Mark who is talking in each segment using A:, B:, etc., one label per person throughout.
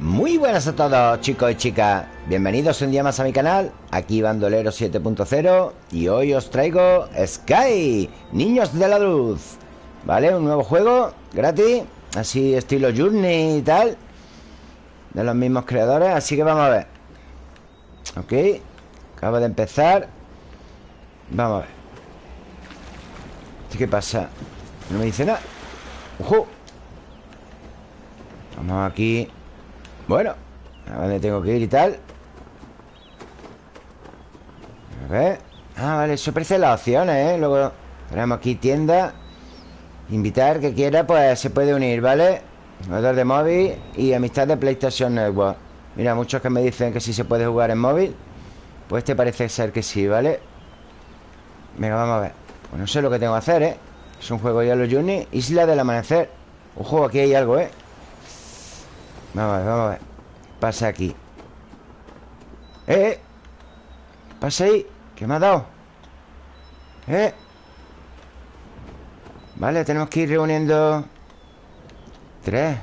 A: Muy buenas a todos chicos y chicas. Bienvenidos un día más a mi canal Aquí Bandolero 7.0 Y hoy os traigo Sky Niños de la Luz. ¿Vale? Un nuevo juego gratis Así estilo Journey y tal De los mismos creadores Así que vamos a ver. Ok Acaba de empezar. Vamos a ver. ¿Qué pasa? No me dice nada. ¡Ojo! Vamos aquí Bueno A dónde tengo que ir y tal A ver Ah, vale, eso ofrece las opciones, ¿eh? Luego tenemos aquí tienda Invitar que quiera, pues se puede unir, ¿vale? Jugador de móvil y amistad de PlayStation Network Mira, muchos que me dicen que sí se puede jugar en móvil Pues este parece ser que sí, ¿vale? Venga, vamos a ver Pues no sé lo que tengo que hacer, ¿eh? Es un juego ya los Journey Isla del Amanecer Ojo, aquí hay algo, ¿eh? Vamos a ver, vamos a ver Pasa aquí ¡Eh! eh. Pasa ahí ¿Qué me ha dado? ¡Eh! Vale, tenemos que ir reuniendo Tres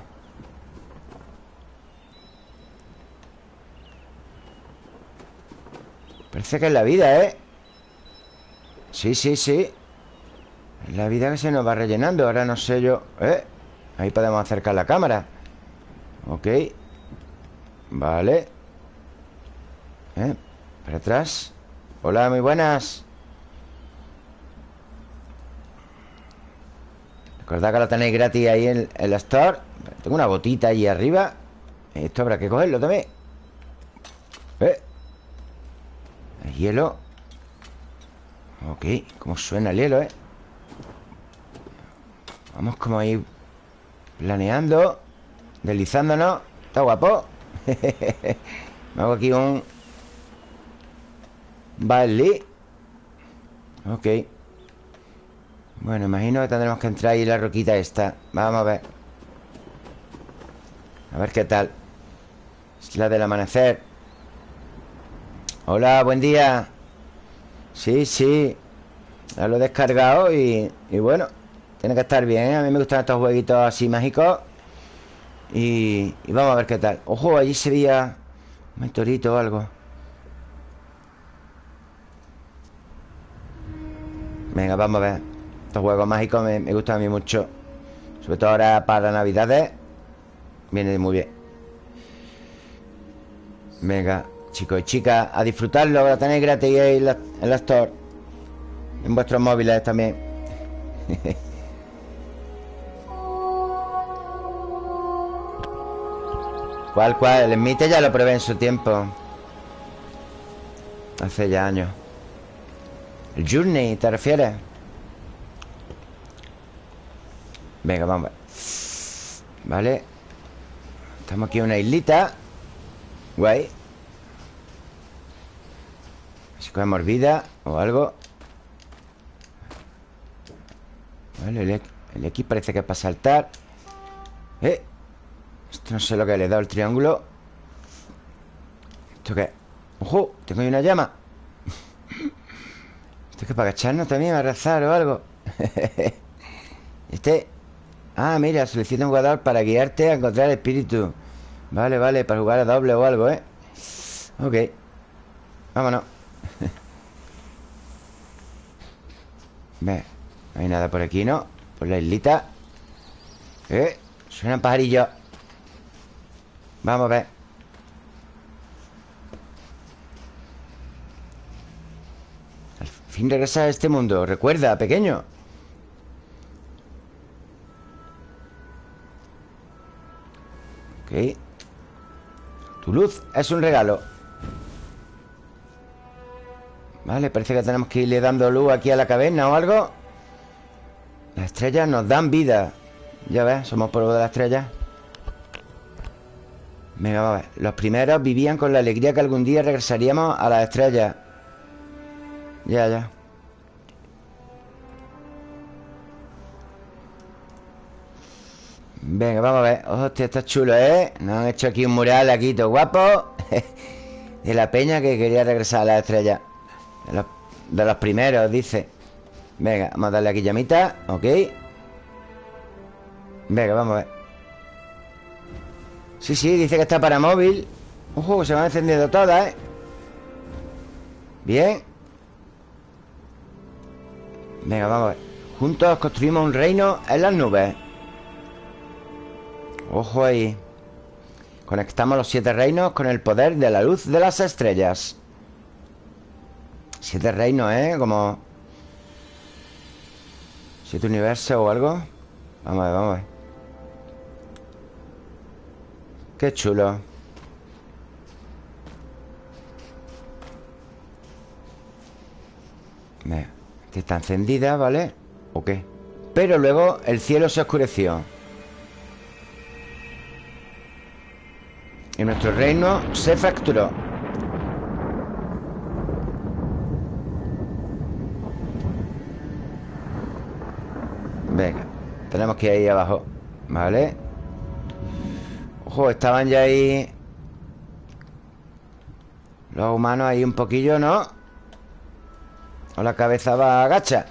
A: Parece que es la vida, ¿eh? Sí, sí, sí Es la vida que se nos va rellenando Ahora no sé yo ¿Eh? Ahí podemos acercar la cámara Ok. Vale. ¿Eh? Para atrás. Hola, muy buenas. Recordad que lo tenéis gratis ahí en, el la store. Tengo una botita ahí arriba. Esto habrá que cogerlo también. ¿Eh? El hielo. Ok, cómo suena el hielo, ¿eh? Vamos como ahí Planeando Deslizándonos. Está guapo. Me hago aquí un Vale Ok. Bueno, imagino que tendremos que entrar ahí la roquita esta. Vamos a ver. A ver qué tal. Es la del amanecer. Hola, buen día. Sí, sí. Ya lo he descargado y, y bueno tiene que estar bien. A mí me gustan estos jueguitos así mágicos y, vamos a ver qué tal. Ojo, allí sería un mentorito o algo. Venga, vamos a ver. Estos juegos mágicos me, gustan a mí mucho. Sobre todo ahora para navidades. Viene muy bien. Venga, chicos y chicas A disfrutarlo, lo tenéis gratis en la, en la store. En vuestros móviles también ¿Cuál, cuál? El Mite ya lo probé en su tiempo. Hace ya años. ¿El Journey te refieres? Venga, vamos. Vale. Estamos aquí en una islita. Guay. Si cogemos vida o algo. Vale, el, el X parece que es para saltar. Eh esto no sé lo que le he dado el triángulo ¿Esto qué? ¡Ojo! Tengo ahí una llama ¿Esto es que para agacharnos también? ¿A rezar o algo? este... Ah, mira, solicita un jugador para guiarte a encontrar espíritu Vale, vale, para jugar a doble o algo, ¿eh? Ok Vámonos Ve, no hay nada por aquí, ¿no? Por la islita Eh, suenan pajarillos Vamos a ver. Al fin regresa a este mundo. Recuerda, pequeño. Ok. Tu luz es un regalo. Vale, parece que tenemos que irle dando luz aquí a la caverna o algo. Las estrellas nos dan vida. Ya ves, somos polvo de las estrellas Venga, vamos a ver Los primeros vivían con la alegría que algún día regresaríamos a las estrellas. Ya, ya. Venga, vamos a ver. Hostia, está chulo, ¿eh? Nos han hecho aquí un mural aquí todo guapo. De la peña que quería regresar a las estrellas. De los, de los primeros, dice. Venga, vamos a darle aquí llamita Ok. Venga, vamos a ver Sí, sí, dice que está para móvil. Ojo, se van encendiendo todas, ¿eh? Bien. Venga, vamos a ver. Juntos construimos un reino en las nubes. Ojo ahí. Conectamos los siete reinos con el poder de la luz de las estrellas. Siete reinos, ¿eh? Como... Siete universos o algo. Vamos a ver, vamos a ver Qué chulo Esta está encendida, ¿vale? ¿O qué? Pero luego el cielo se oscureció Y nuestro reino se fracturó Venga Tenemos que ir ahí abajo ¿Vale? Ojo, estaban ya ahí Los humanos ahí un poquillo, ¿no? O la cabeza va agacha.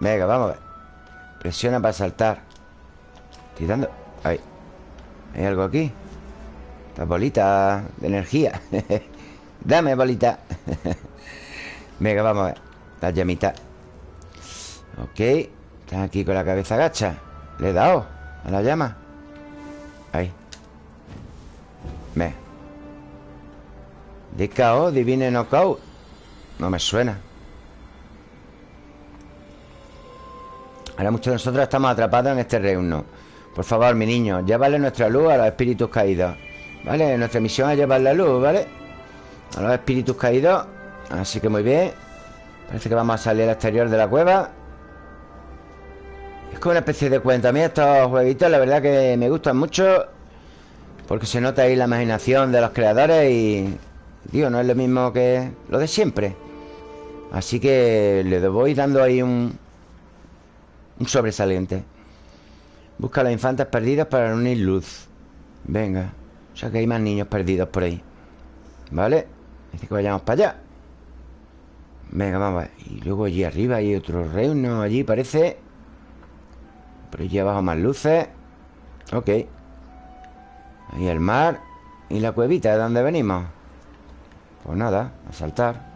A: Venga, vamos a ver. Presiona para saltar. Estoy dando... Ahí. ¿Hay algo aquí? Esta bolita de energía. Dame bolita. Venga, vamos a ver. Las llamitas Ok. Están aquí con la cabeza agacha. Le he dado a la llama Ve. DKO, Divine Knockout. No me suena. Ahora muchos de nosotros estamos atrapados en este reino. Por favor, mi niño Llévale nuestra luz a los espíritus caídos. ¿Vale? Nuestra misión es llevar la luz, ¿vale? A los espíritus caídos. Así que muy bien. Parece que vamos a salir al exterior de la cueva. Es como una especie de cuenta. A mí estos jueguitos la verdad que me gustan mucho Porque se nota ahí la imaginación de los creadores Y... Digo, no es lo mismo que lo de siempre. Así que le voy dando ahí un, un sobresaliente. Busca a los infantes perdidos para reunir luz. Venga O sea que hay más niños perdidos por ahí. ¿Vale? Dice que vayamos para allá. Venga, vamos a ver. Y luego allí arriba hay otro reino Allí parece. Por allí abajo más luces. Ok Ahí el mar Y la cuevita de donde venimos. Pues nada, a saltar.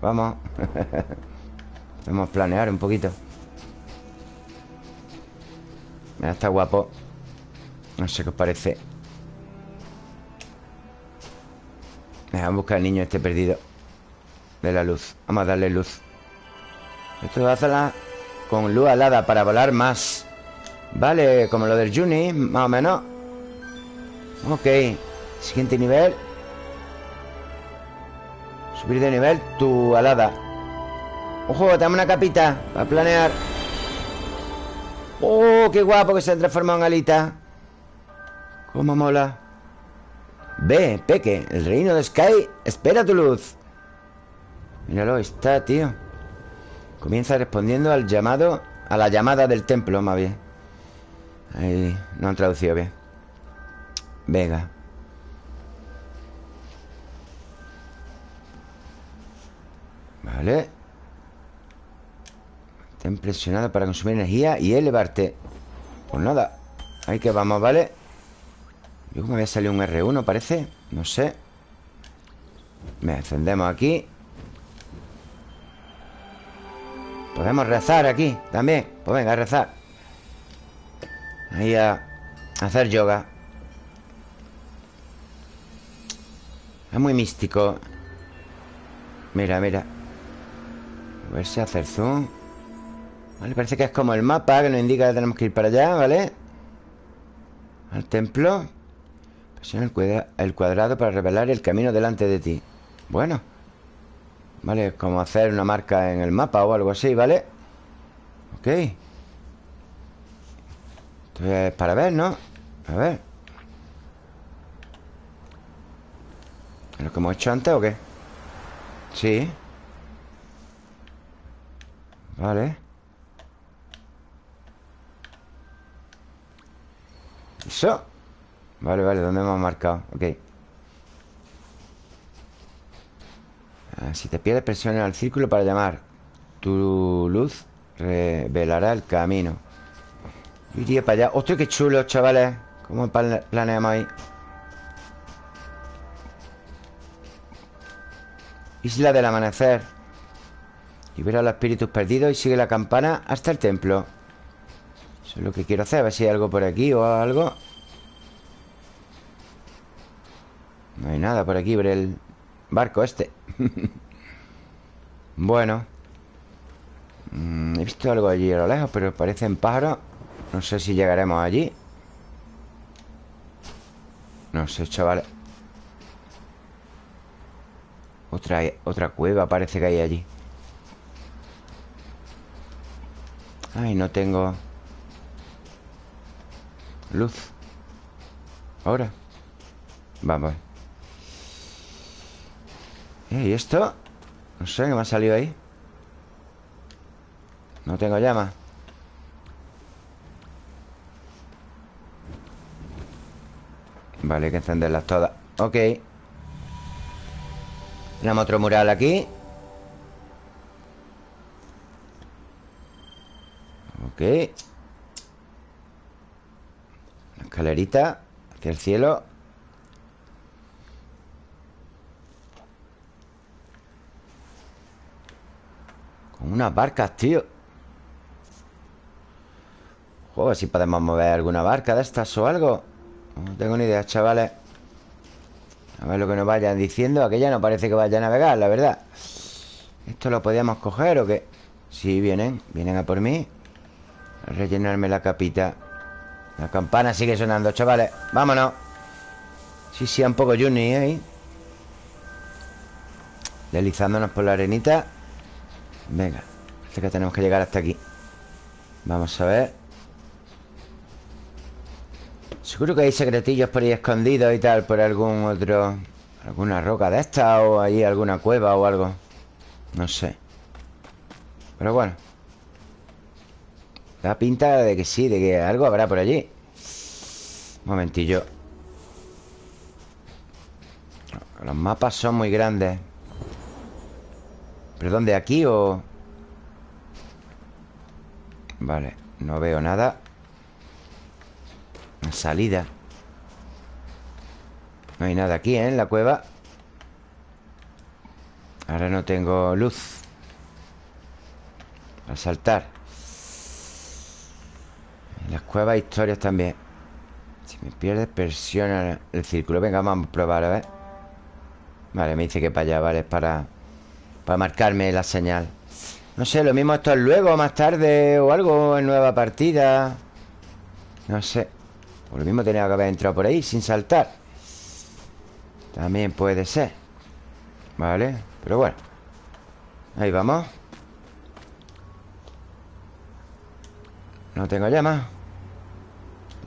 A: Vamos. A planear un poquito. Mira, está guapo. No sé qué os parece. Vamos a buscar al niño este perdido De la luz. Vamos a darle luz. Esto va a hacerla con luz alada Para volar más Vale, como lo del Juni Más o menos. Ok Siguiente nivel. Subir de nivel tu alada. Ojo, dame una capita Para planear. ¡Oh, qué guapo que se ha transformado en alita! ¡Cómo mola! Ve, Peque, el reino de Sky espera tu luz. Míralo, está, tío. Comienza respondiendo al llamado A la llamada del templo, más bien Ahí, no han traducido bien. Venga Vale. Está impresionado para consumir energía y elevarte. Pues nada Ahí que vamos, ¿vale? Yo me había salido un R1, parece. No sé. Me encendemos aquí. Podemos rezar aquí También. Pues venga, rezar Ahí a hacer yoga. Es muy místico. Mira, mira. A ver si hacer zoom. Vale, parece que es como el mapa Que nos indica que tenemos que ir para allá, ¿vale? Al templo. Presiona el cuadrado para revelar el camino delante de ti. Bueno. Vale, como hacer una marca en el mapa o algo así, ¿vale? Ok Esto es para ver, ¿no? A ver ¿Es lo que hemos hecho antes o qué? Sí Vale Eso Vale, vale, ¿dónde hemos marcado? Ok Si te pierdes, presiona el círculo para llamar Tu luz revelará el camino Iría para allá. ¡Hostia, qué chulo, chavales! ¿Cómo planeamos ahí? Isla del amanecer. Libera a los espíritus perdidos y sigue la campana hasta el templo. Eso es lo que quiero hacer A ver si hay algo por aquí o algo. No hay nada por aquí Por el barco este. Bueno. Mm, He visto algo allí a lo lejos Pero parecen pájaros No sé si llegaremos allí. No sé, chavales Otra, otra cueva parece que hay allí. Ay, no tengo Luz. Ahora. Vamos ¿Y esto? No sé, ¿qué me ha salido ahí? No tengo llama Vale, hay que encenderlas todas. Ok. Tenemos otro mural aquí. Ok. Una escalerita Hacia el cielo. Con unas barcas, tío. Joder, si podemos mover alguna barca de estas o algo No tengo ni idea, chavales. A ver lo que nos vayan diciendo Aquella no parece que vaya a navegar, la verdad. ¿Esto lo podíamos coger o qué? Sí, vienen, vienen a por mí. Rellenarme la capita. La campana sigue sonando, chavales. Vámonos. Sí, sí, un poco Juni ahí Deslizándonos por la arenita. Venga Parece que tenemos que llegar hasta aquí. Vamos a ver Seguro que hay secretillos por ahí escondidos y tal Por algún otro Alguna roca de esta O ahí alguna cueva o algo. No sé. Pero bueno. Da pinta de que sí, de que algo habrá por allí. Un momentillo. Los mapas son muy grandes. ¿Pero dónde? ¿Aquí o...? Vale, no veo nada Una salida. No hay nada aquí, ¿eh? En la cueva. Ahora no tengo luz. Para saltar. Las cuevas historias también. Si me pierdes, presiona el círculo. Venga, vamos a probar, a ver. Vale, me dice que para allá, vale, para Para marcarme la señal. No sé, lo mismo esto es luego, más tarde O algo en nueva partida. No sé O lo mismo tenía que haber entrado por ahí sin saltar También puede ser Vale, pero bueno Ahí vamos No tengo llama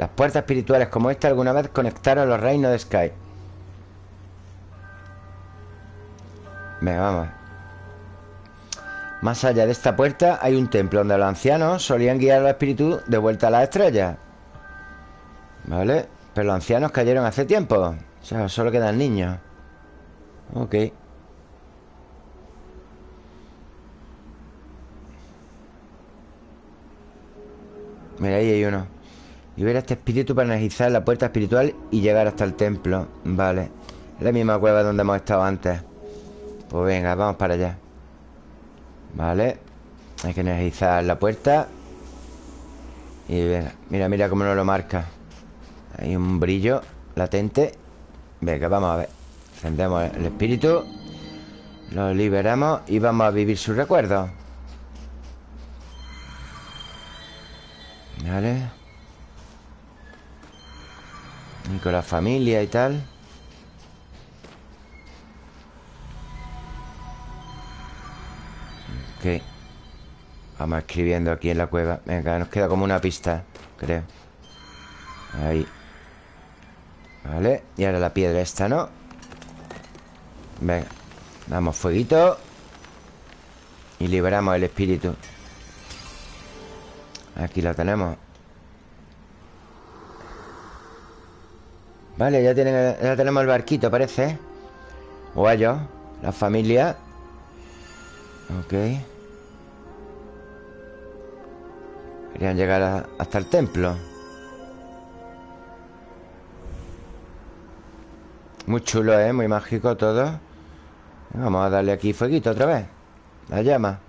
A: las puertas espirituales como esta alguna vez conectaron los reinos de Sky. Venga, vamos. Más allá de esta puerta hay un templo donde los ancianos solían guiar a los espíritus de vuelta a las estrellas. ¿Vale? Pero los ancianos cayeron hace tiempo. O sea, solo quedan niños. Ok. Mira, ahí hay uno. Y ver a este espíritu para energizar la puerta espiritual y llegar hasta el templo Vale la misma cueva donde hemos estado antes Pues venga, vamos para allá Vale Hay que energizar la puerta Y venga, mira, mira cómo nos lo marca Hay un brillo latente. Venga, vamos a ver. Encendemos el espíritu. Lo liberamos y vamos a vivir sus recuerdos Vale. Y con la familia y tal. Ok. Vamos escribiendo aquí en la cueva. Venga, nos queda como una pista Creo. Ahí Vale, y ahora la piedra esta, ¿no? Venga Damos fueguito Y liberamos el espíritu. Aquí lo tenemos. Vale, ya, tienen, ya tenemos el barquito, parece. O La familia. Ok. Querían llegar hasta el templo Muy chulo, ¿eh? Muy mágico todo. Vamos a darle aquí fueguito otra vez. La llama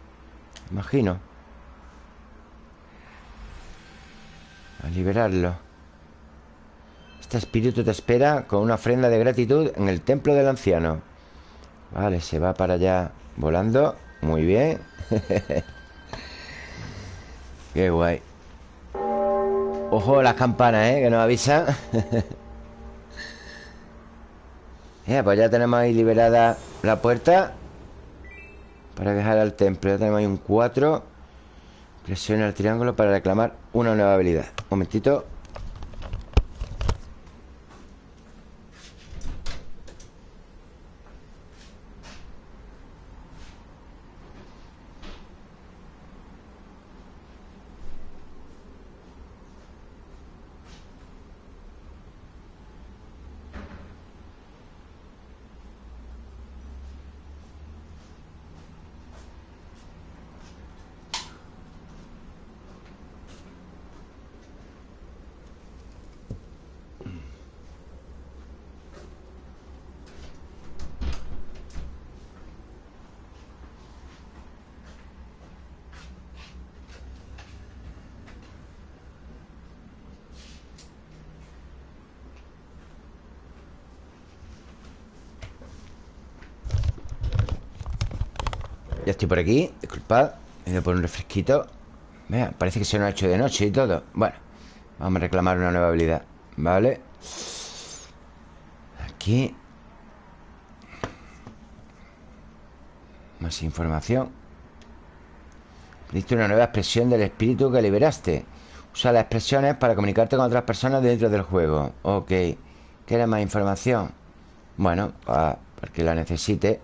A: Imagino. A liberarlo. Este espíritu te espera Con una ofrenda de gratitud En el templo del anciano. Vale, se va para allá Volando. Muy bien. Qué guay. Ojo las campanas, ¿eh? Que nos avisan pues ya tenemos ahí liberada la puerta Para dejar al templo. Ya tenemos ahí un 4 Presiona el triángulo para reclamar una nueva habilidad. Un momentito Estoy por aquí Disculpad voy a poner un refresquito. Vea, parece que se nos ha hecho de noche y todo. Bueno, vamos a reclamar una nueva habilidad Vale Aquí. Más información. Diste una nueva expresión del espíritu que liberaste. Usa las expresiones para comunicarte con otras personas dentro del juego. Ok. ¿Quieres más información? Bueno, para que la necesite.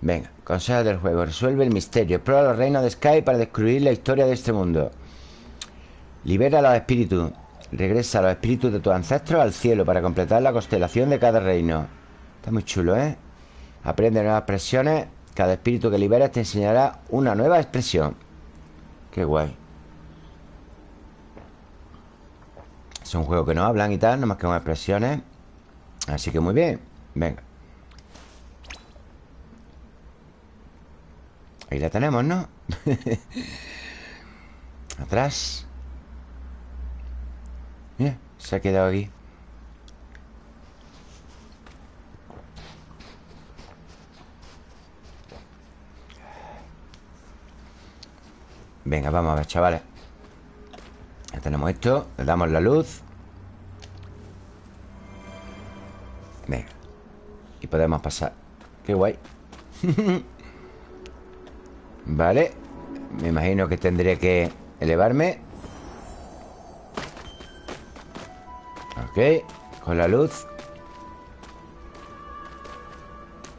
A: Venga, consejo del juego Resuelve el misterio Explora los reinos de Sky para descubrir la historia de este mundo. Libera los espíritus Regresa a los espíritus de tus ancestros al cielo Para completar la constelación de cada reino. Está muy chulo, ¿eh? Aprende nuevas expresiones Cada espíritu que liberas te enseñará una nueva expresión. Qué guay. Es un juego que no hablan y tal, más que con expresiones. Así que muy bien Venga Ahí la tenemos, ¿no? Atrás. Mira, se ha quedado aquí. Venga, vamos a ver, chavales. Ya tenemos esto Le damos la luz. Venga. Y podemos pasar. Qué guay Vale. Me imagino que tendré que elevarme. Ok. Con la luz.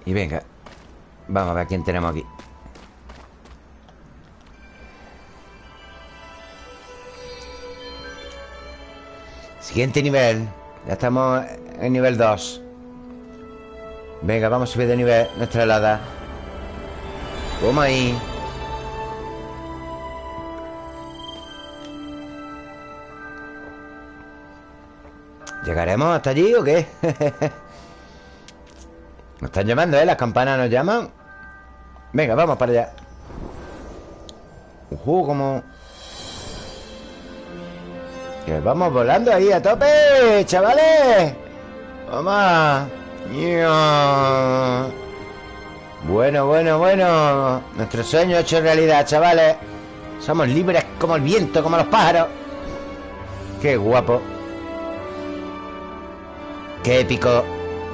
A: Y venga. Vamos a ver quién tenemos aquí. Siguiente nivel. Ya estamos en nivel 2 Venga, vamos a subir de nivel nuestra helada Toma ahí ¿Llegaremos hasta allí o qué? nos están llamando, ¿eh? Las campanas nos llaman. Venga, vamos para allá. Uh, como... Que vamos volando ahí a tope, chavales. Vamos Bueno, bueno, bueno. Nuestro sueño hecho realidad, chavales. Somos libres como el viento, como los pájaros. Qué guapo Qué épico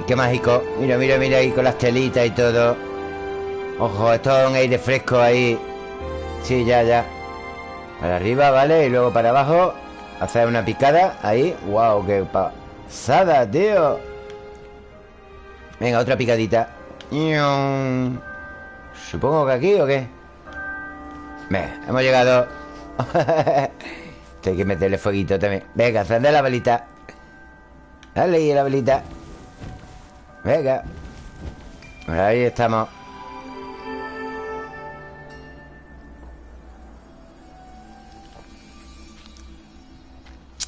A: Qué mágico. Mira, mira, mira ahí con las telitas y todo. Ojo, esto es un aire fresco ahí. Sí, ya, ya. Para arriba, ¿vale? Y luego para abajo. Hacer una picada Ahí. ¡Wow! ¡Qué pasada, tío! Venga, otra picadita. Supongo que aquí o qué Venga, hemos llegado. Hay que meterle fueguito también. Venga, encender la velita Dale ahí la velita. Venga. Ahí estamos.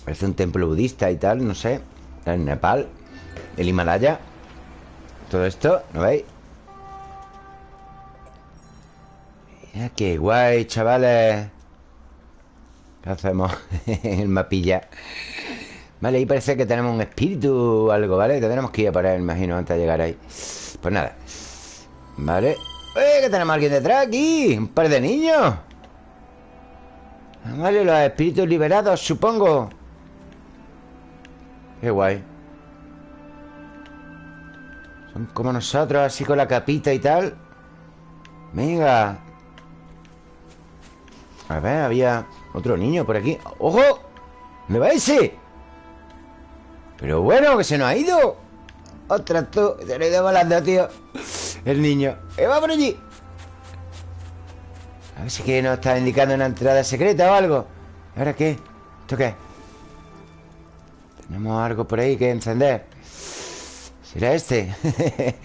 A: Parece un templo budista y tal, no sé. En Nepal El Himalaya. Todo esto, ¿no veis? Mira qué guay, chavales. ¿Qué hacemos el mapilla? Vale, ahí parece que tenemos un espíritu o algo, ¿vale? Tendremos que ir a él, imagino, antes de llegar ahí. Pues nada. Vale. ¡Eh! Que tenemos alguien detrás aquí Un par de niños Vale, los espíritus liberados, supongo. Qué guay. Son como nosotros, así con la capita y tal. Venga. A ver, había otro niño por aquí. ¡Ojo! ¿Me va ese? Pero bueno, que se nos ha ido Otra tú Se nos ha ido volando, tío El niño ¡Eh, va por allí! A ver si que nos está indicando una entrada secreta o algo ¿Ahora qué? ¿Esto qué? Tenemos algo por ahí que encender ¿Será este?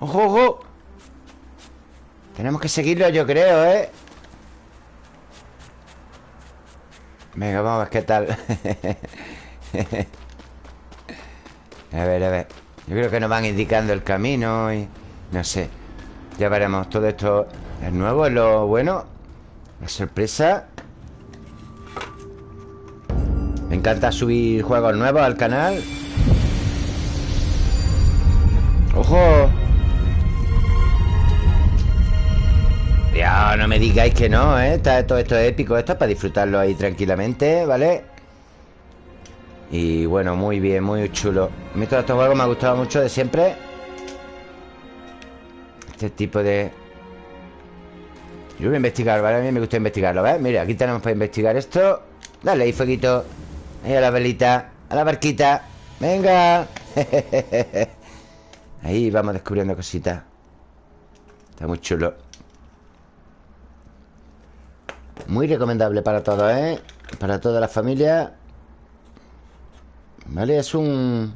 A: ¡Ojo, ojo! Tenemos que seguirlo, yo creo, ¿eh? Venga, vamos a ver qué tal A ver, a ver Yo creo que nos van indicando el camino y... No sé Ya veremos Todo esto es nuevo, es lo bueno La sorpresa Me encanta subir juegos nuevos al canal ¡Ojo! Ya, no me digáis que no, ¿eh? Todo esto es épico Esto es para disfrutarlo ahí tranquilamente, ¿vale? Y bueno, muy bien, muy chulo. A mí todos estos juegos me ha gustado mucho de siempre. Este tipo de... Yo voy a investigar, ¿vale? A mí me gusta investigarlo, ¿ves? Mira, aquí tenemos para investigar esto. Dale ahí, fueguito. Ahí a la velita A la barquita. Venga. Ahí vamos descubriendo cositas. Está muy chulo. Muy recomendable para todos, ¿eh? Para toda la familia ¿Vale? Es un...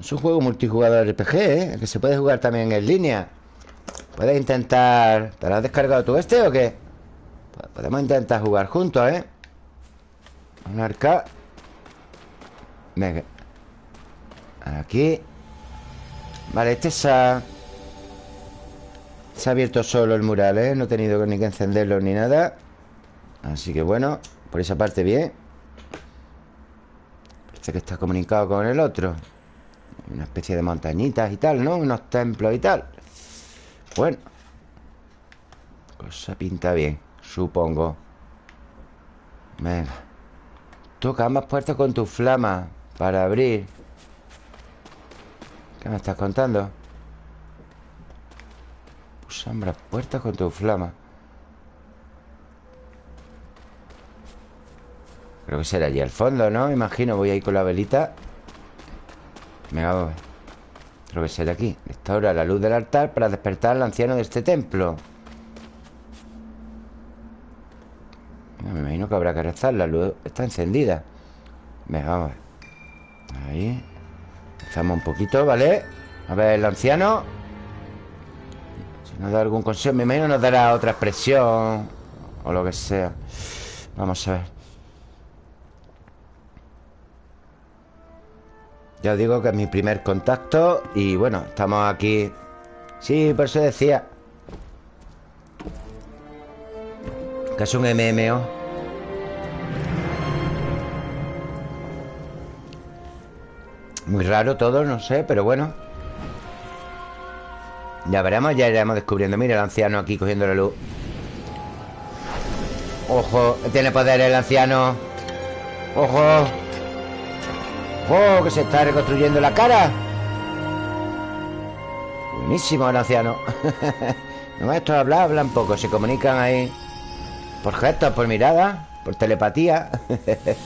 A: Es un juego multijugador RPG, ¿eh? Que se puede jugar también en línea Puedes intentar... ¿Te lo has descargado tú este o qué? Podemos intentar jugar juntos, ¿eh? Un arca Venga Aquí Vale, este se ha... Se ha abierto solo el mural, ¿eh? No he tenido ni que encenderlo ni nada Así que bueno Por esa parte bien este que está comunicado con el otro. Una especie de montañitas y tal, ¿no? Unos templos y tal. Bueno Cosa pinta bien Supongo. Venga Toca ambas puertas con tu flama Para abrir. ¿Qué me estás contando? Pues ambas puertas con tu flama Creo que será allí al fondo, ¿no? Imagino, voy ahí con la velita. Venga, vamos Creo que será aquí. Restaura la luz del altar para despertar al anciano de este templo. Me imagino que habrá que rezar. La luz está encendida. Venga, vamos Ahí. Estamos un poquito, ¿vale? A ver, el anciano. Si nos da algún consejo Me imagino nos dará otra expresión O lo que sea. Vamos a ver Ya os digo que es mi primer contacto Y bueno, estamos aquí. Sí, por eso decía Que es un MMO Muy raro todo, no sé, pero bueno. Ya veremos, ya iremos descubriendo. Mira el anciano aquí cogiendo la luz. Ojo, tiene poder el anciano. Ojo ¡Oh, que se está reconstruyendo la cara! Buenísimo el anciano No estos hablan, hablan poco Se comunican ahí. Por gestos, por mirada Por telepatía.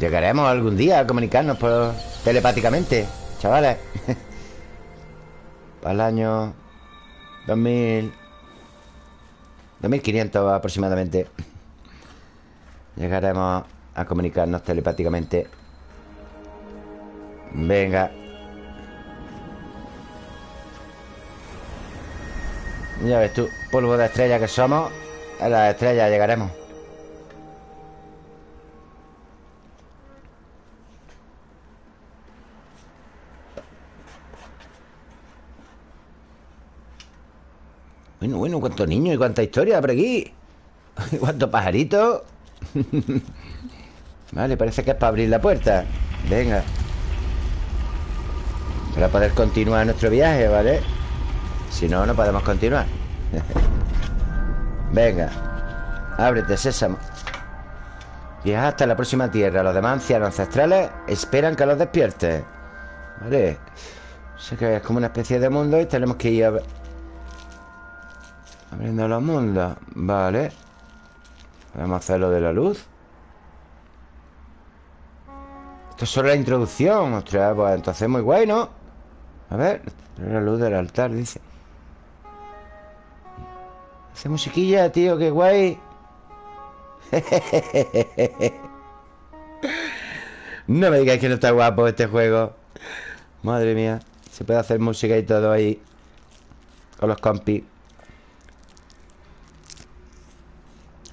A: Llegaremos algún día a comunicarnos por telepáticamente Chavales. Para el año 2000 2500 aproximadamente. Llegaremos a comunicarnos telepáticamente Venga Ya ves tú, polvo de estrella que somos A las estrellas llegaremos Bueno, bueno, cuántos niños y cuánta historia por aquí. Cuántos pajaritos. Vale, parece que es para abrir la puerta. Venga. Para poder continuar nuestro viaje, ¿vale? Si no, no podemos continuar. Venga. Ábrete, sésamo. Viaja hasta la próxima tierra. Los demás ancianos ancestrales esperan que los despierte. Vale. Sé que es como una especie de mundo Y tenemos que ir a... abriendo los mundos. Vale. A hacer lo de la luz Esto es solo la introducción Ostras, pues entonces muy guay, ¿no? A ver La luz del altar, dice. Hace musiquilla, tío, qué guay. No me digáis que no está guapo este juego. Madre mía Se puede hacer música y todo ahí Con los compis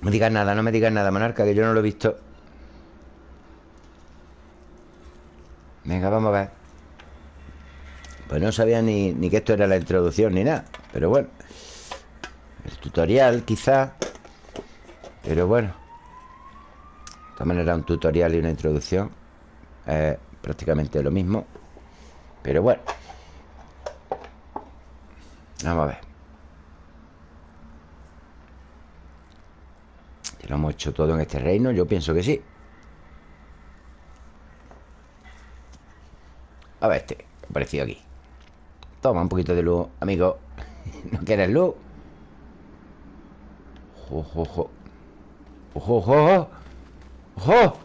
A: No me digas nada, no me digas nada, monarca Que yo no lo he visto Venga, vamos a ver. Pues no sabía ni, ni que esto era la introducción Ni nada, pero bueno. El tutorial, quizá. Pero bueno. De todas maneras, un tutorial y una introducción. Es prácticamente lo mismo. Pero bueno. Vamos a ver. Lo hemos hecho todo en este reino? Yo pienso que sí A ver este ha aparecido aquí Toma un poquito de luz, amigo ¿No quieres luz? ¡Ojo, ojo! ¡Ojo, ojo! ¡Ojo!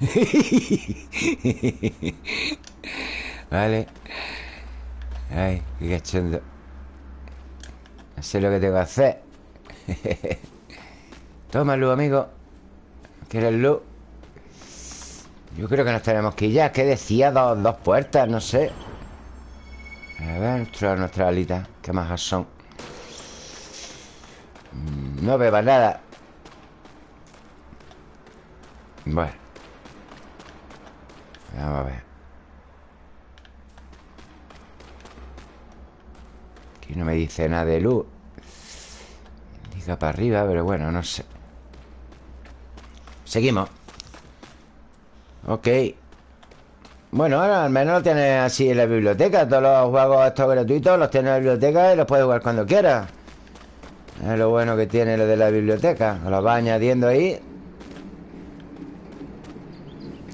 A: vale Ay, qué cachondo No sé lo que tengo que hacer Toma luz, amigo ¿Quieres luz? Yo creo que nos tenemos que ir ya ¿Qué decía? Dos, dos puertas, no sé. A ver, nuestra, alita Qué majas son mm, No bebas nada. Bueno. Vamos a ver. Aquí no me dice nada de luz. Indica para arriba, pero bueno, no sé. Seguimos Ok. Bueno, ahora al menos lo tienes así en la biblioteca. Todos los juegos estos gratuitos Los tienes en la biblioteca y los puedes jugar cuando quieras Es lo bueno que tiene lo de la biblioteca. Los va añadiendo ahí.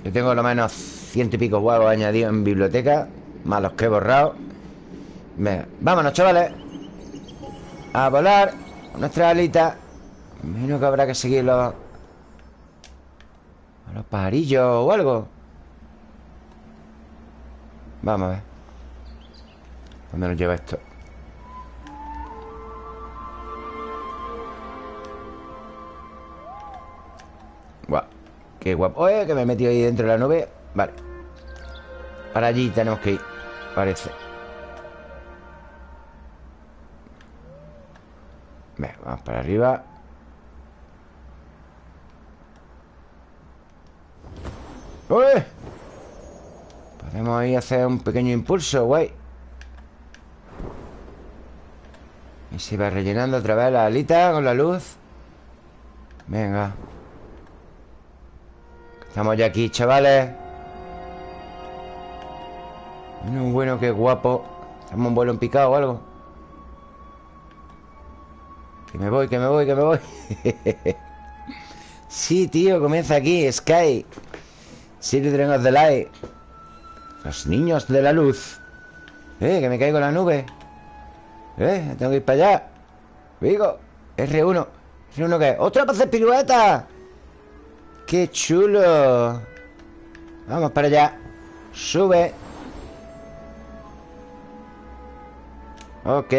A: Yo tengo lo menos ciento y pico juegos añadidos en biblioteca Más los que he borrado. Venga, vámonos chavales. A volar Nuestra alita. Menos que habrá que seguirlo pajarillos o algo. Vamos a ver. ¿Dónde nos lleva esto? Guau Qué guapo. Oye, que me he metido ahí dentro de la nube. Vale. Para allí tenemos que ir Parece. Venga, vamos para arriba ¡Uy! Podemos ahí hacer un pequeño impulso, guay Y se va rellenando otra vez la alita con la luz. Venga. Estamos ya aquí, chavales. Bueno, bueno, qué guapo. Estamos un vuelo en picado o algo. Que me voy, que me voy, que me voy. Sí, tío, comienza aquí, Sky Children of the Light. Los niños de la luz. Eh, que me caigo en la nube. Eh, tengo que ir para allá. Digo, R1 ¿R1 qué? ¡Otra para hacer pirueta! ¡Qué chulo! Vamos para allá. Sube. Ok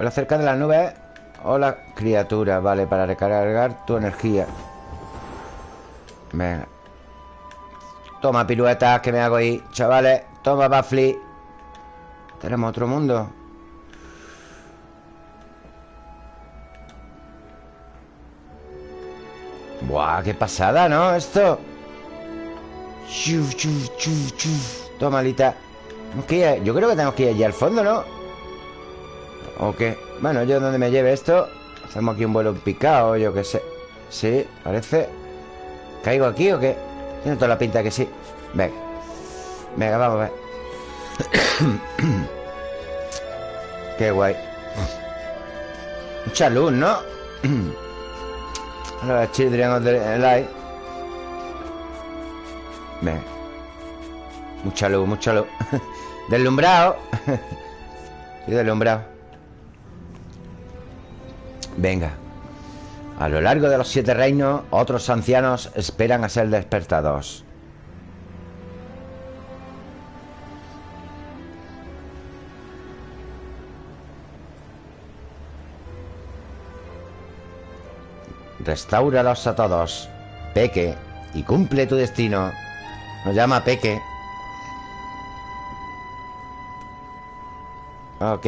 A: Vuela cerca de las nubes Hola, criatura Vale, para recargar tu energía. Venga. Toma piruetas que me hago ahí. Chavales, toma Bafli Tenemos otro mundo. Buah, qué pasada, ¿no? Esto. Toma, alita Yo creo que tenemos que ir allí al fondo, ¿no? ¿O qué? Bueno, yo donde me lleve esto Hacemos aquí un vuelo picado, yo qué sé. Sí, parece. ¿Caigo aquí o qué? Tiene toda la pinta que sí. Venga. Venga, vamos a ver. Qué guay. Mucha luz, ¿no? Los Children of the Light. Venga. Mucha luz, mucha luz. Deslumbrado. Estoy deslumbrado Venga. A lo largo de los siete reinos Otros ancianos esperan a ser despertados. Restáuralos a todos. Peque Y cumple tu destino. Nos llama Peque. Ok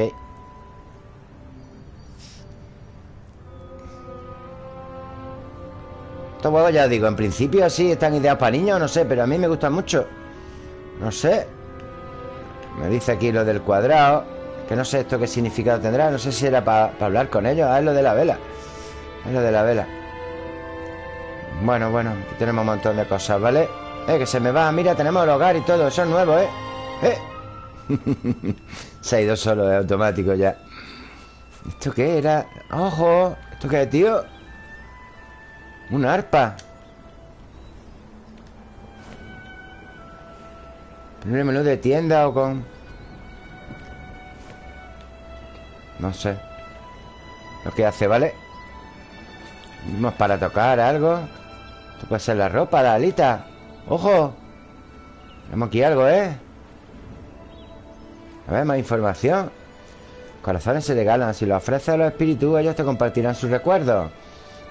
A: Estos huevos ya digo En principio así están ideados para niños No sé, pero a mí me gustan mucho No sé Me dice aquí lo del cuadrado Que no sé esto qué significado tendrá No sé si era para hablar con ellos Ah, es lo de la vela Es lo de la vela bueno, bueno, aquí tenemos un montón de cosas, ¿vale? Eh, que se me va, mira, tenemos el hogar y todo Eso es nuevo, ¿eh? ¡Eh! se ha ido solo, es automático ya ¿Esto qué era? ¡Ojo! ¿Esto qué tío? Una arpa. Primer menú de tienda o con... No sé. Lo que hace, ¿vale? Vamos para tocar algo. Esto puede ser la ropa, la alita. ¡Ojo! Tenemos aquí algo, ¿eh? A ver, más información. Corazones se regalan. Si lo ofreces a los espíritus Ellos te compartirán sus recuerdos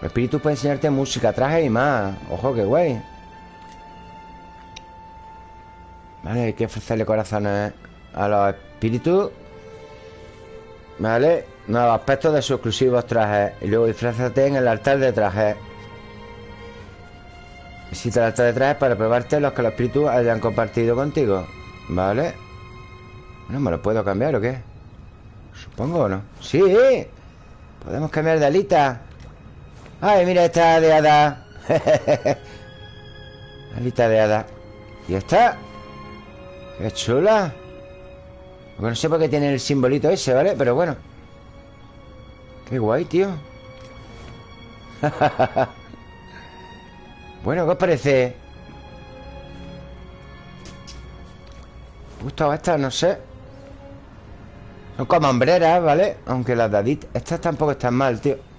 A: Los espíritus pueden enseñarte música, traje y más. Ojo, qué guay Vale, hay que ofrecerle corazones a los espíritus. Vale Nuevos aspectos de sus exclusivos trajes. Y luego disfrázate en el altar de trajes. Visita el altar de trajes para probarte los que los espíritus hayan compartido contigo. Vale. ¿No me lo puedo cambiar o qué? Supongo no ¡Sí! Podemos cambiar de alita ¡Ay, mira esta de hada! alita de hada ¿Y esta? ¡Qué chula! no sé por qué tiene el simbolito ese, ¿vale? Pero bueno Qué guay, tío Bueno, ¿qué os parece? ¿Me gustado esta? No sé Son como hombreras, ¿vale? Aunque las dadit Estas tampoco están mal, tío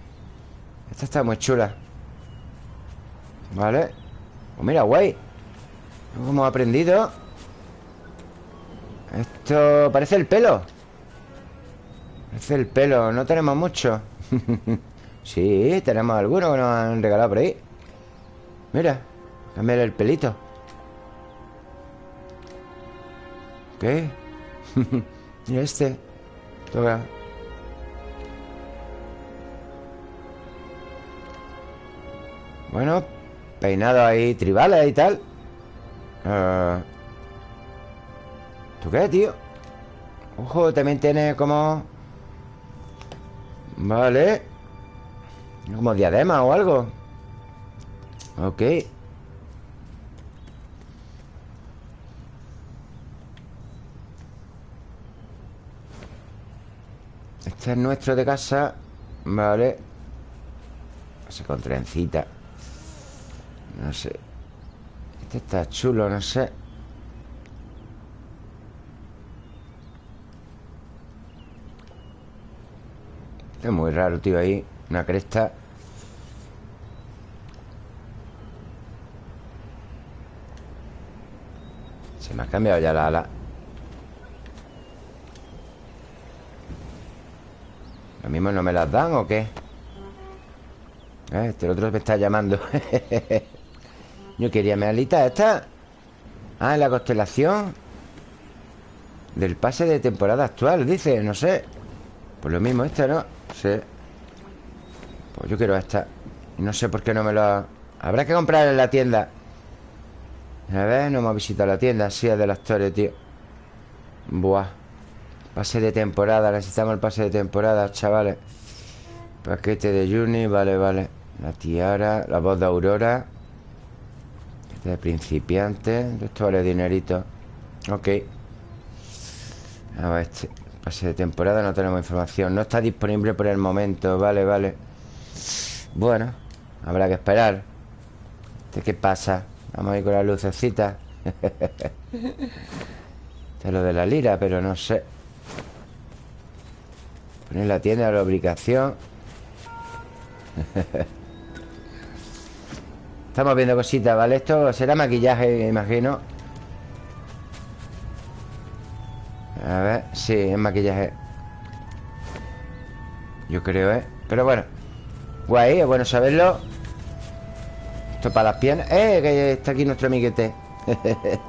A: Esta está muy chula. ¿Vale? Pues mira, guay. Como hemos aprendido. Esto parece el pelo. Parece el pelo. No tenemos mucho. Sí, tenemos algunos que nos han regalado por ahí. Mira, cambiar el pelito. ¿Qué? y este. Toca Bueno, peinado ahí tribales y tal. Uh... ¿Tú qué, tío? Ojo, también tiene como... Vale Como diadema o algo. Ok. Este es nuestro de casa Vale. Ese con trencita No sé. Este está chulo, no sé. Este es muy raro, tío, ahí Una cresta. Me ha cambiado ya la ala. ¿Lo mismo no me las dan o qué? Eh, este otro me está llamando Yo quería mi alita esta. Ah, la constelación. Del pase de temporada actual Dice, no sé. Pues lo mismo esta, ¿no? Sí. Pues yo quiero esta. No sé por qué no me lo Habrá que comprar en la tienda. A ver, no hemos visitado la tienda Sí, es de la historia, tío. Buah. Pase de temporada, necesitamos el pase de temporada, chavales. Paquete de Juni, vale, vale. La tiara, la voz de Aurora De principiante Esto vale dinerito. Ok. A ver, este Pase de temporada, no tenemos información. No está disponible por el momento, vale, vale. Bueno Habrá que esperar. ¿Este qué pasa? Vamos a ir con la lucecita. Este es lo de la lira, pero no sé. Poner la tienda de la obligación Estamos viendo cositas, ¿vale? Esto será maquillaje, imagino. A ver, sí, es maquillaje. Yo creo, ¿eh? Pero bueno Guay, es bueno saberlo. Esto para las piernas. ¡Eh! Está aquí nuestro amiguete.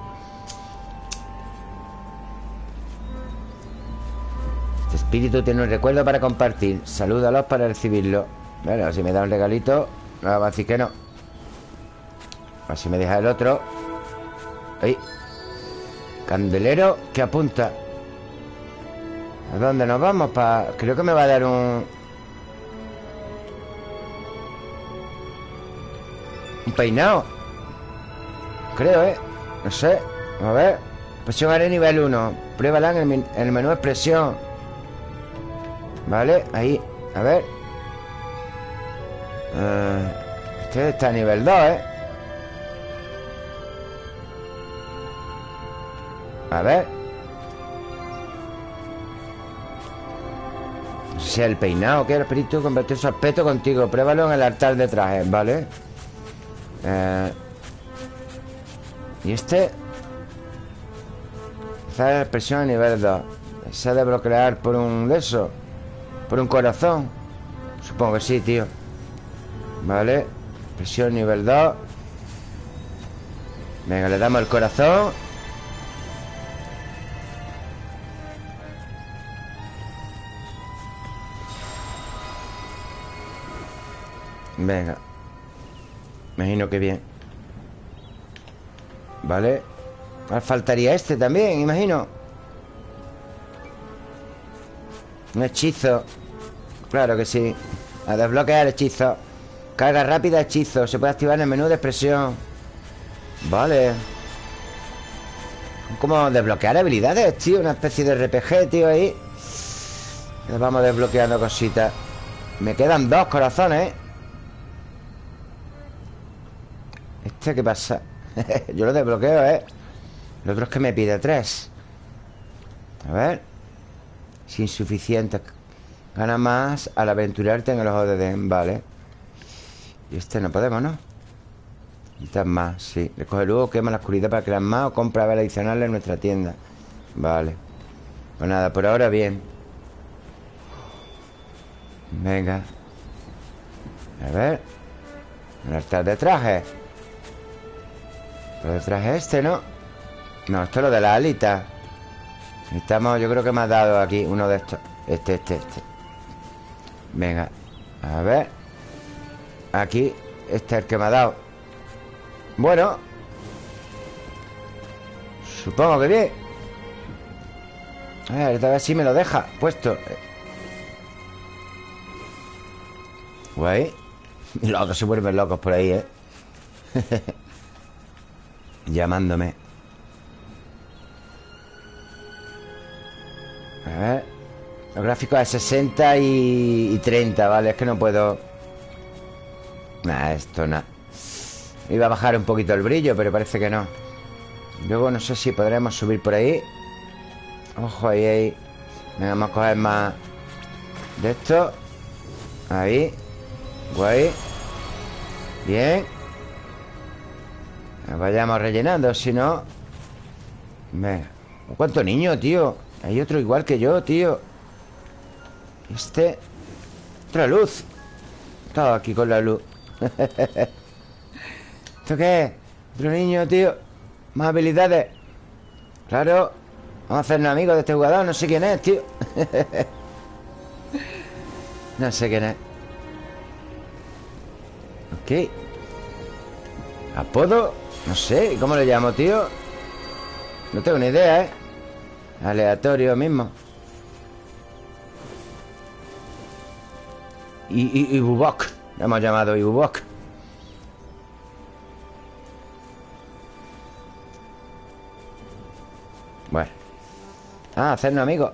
A: Este espíritu tiene un recuerdo para compartir. Salúdalos para recibirlo. Bueno, si me da un regalito No va a decir que no A ver si me deja el otro. ¡Ay! Candelero que apunta. ¿A dónde nos vamos? Pa... Creo que me va a dar un... Un peinado. Creo, ¿eh? No sé. A ver. Presión haré nivel 1 Pruébala en el, menú expresión. Vale, ahí. A ver. Uh, Este está a nivel 2, ¿eh? A ver. Sea el peinado que el espíritu convertir su aspecto contigo. Pruébalo en el altar de trajes, ¿vale? Eh, y este la expresión a nivel 2 Se ha de bloquear por un de eso Por un corazón. Supongo que sí, tío. Vale Expresión nivel 2 Venga, le damos el corazón Venga. Imagino que bien. Vale. Faltaría este también, imagino. Un hechizo. Claro que sí. A desbloquear hechizo. Carga rápida hechizo. Se puede activar en el menú de expresión. Vale. Como desbloquear habilidades, tío Una especie de RPG, tío, ahí. Vamos desbloqueando cositas. Me quedan dos corazones, ¿Este qué pasa? Yo lo desbloqueo, ¿eh? Lo otro es que me pide tres. A ver. Es insuficiente. Gana más al aventurarte en el ojo de Den Vale. Y este no podemos, ¿no? Necesitas más, sí. Recoge luego, quema la oscuridad para crear más O compra ver adicionales en nuestra tienda. Vale. Pues nada, por ahora bien. Venga. A ver. El altar de traje lo detrás es este, ¿no? No, esto es lo de la alita. Estamos, yo creo que me ha dado aquí Uno de estos. Este, este, este. Venga, a ver. Aquí, este es el que me ha dado. Bueno. Supongo que bien. A ver, esta vez sí me lo deja Puesto. Guay. Los otros se vuelven locos por ahí, ¿eh? Llamándome. A ver Los gráficos de 60 y, 30, ¿vale? Es que no puedo. Nah, esto nada Iba a bajar un poquito el brillo, pero parece que no. Luego no sé si podremos subir por ahí. Ojo, ahí, ahí. Venga, vamos a coger más De esto. Ahí. Guay. Bien Vayamos rellenando, si no Venga ¿Cuánto niño, tío? Hay otro igual que yo, tío. Este Otra luz. Estaba aquí con la luz. ¿Esto qué? Otro niño, tío. Más habilidades. Claro Vamos a hacernos amigos de este jugador No sé quién es, tío. No sé quién es. Ok. ¿Apodo? No sé, ¿cómo le llamo, tío? No tengo ni idea, ¿eh? Aleatorio mismo. Y, y, Bubok. Le hemos llamado Ibubok Bueno. Ah, hacernos amigos.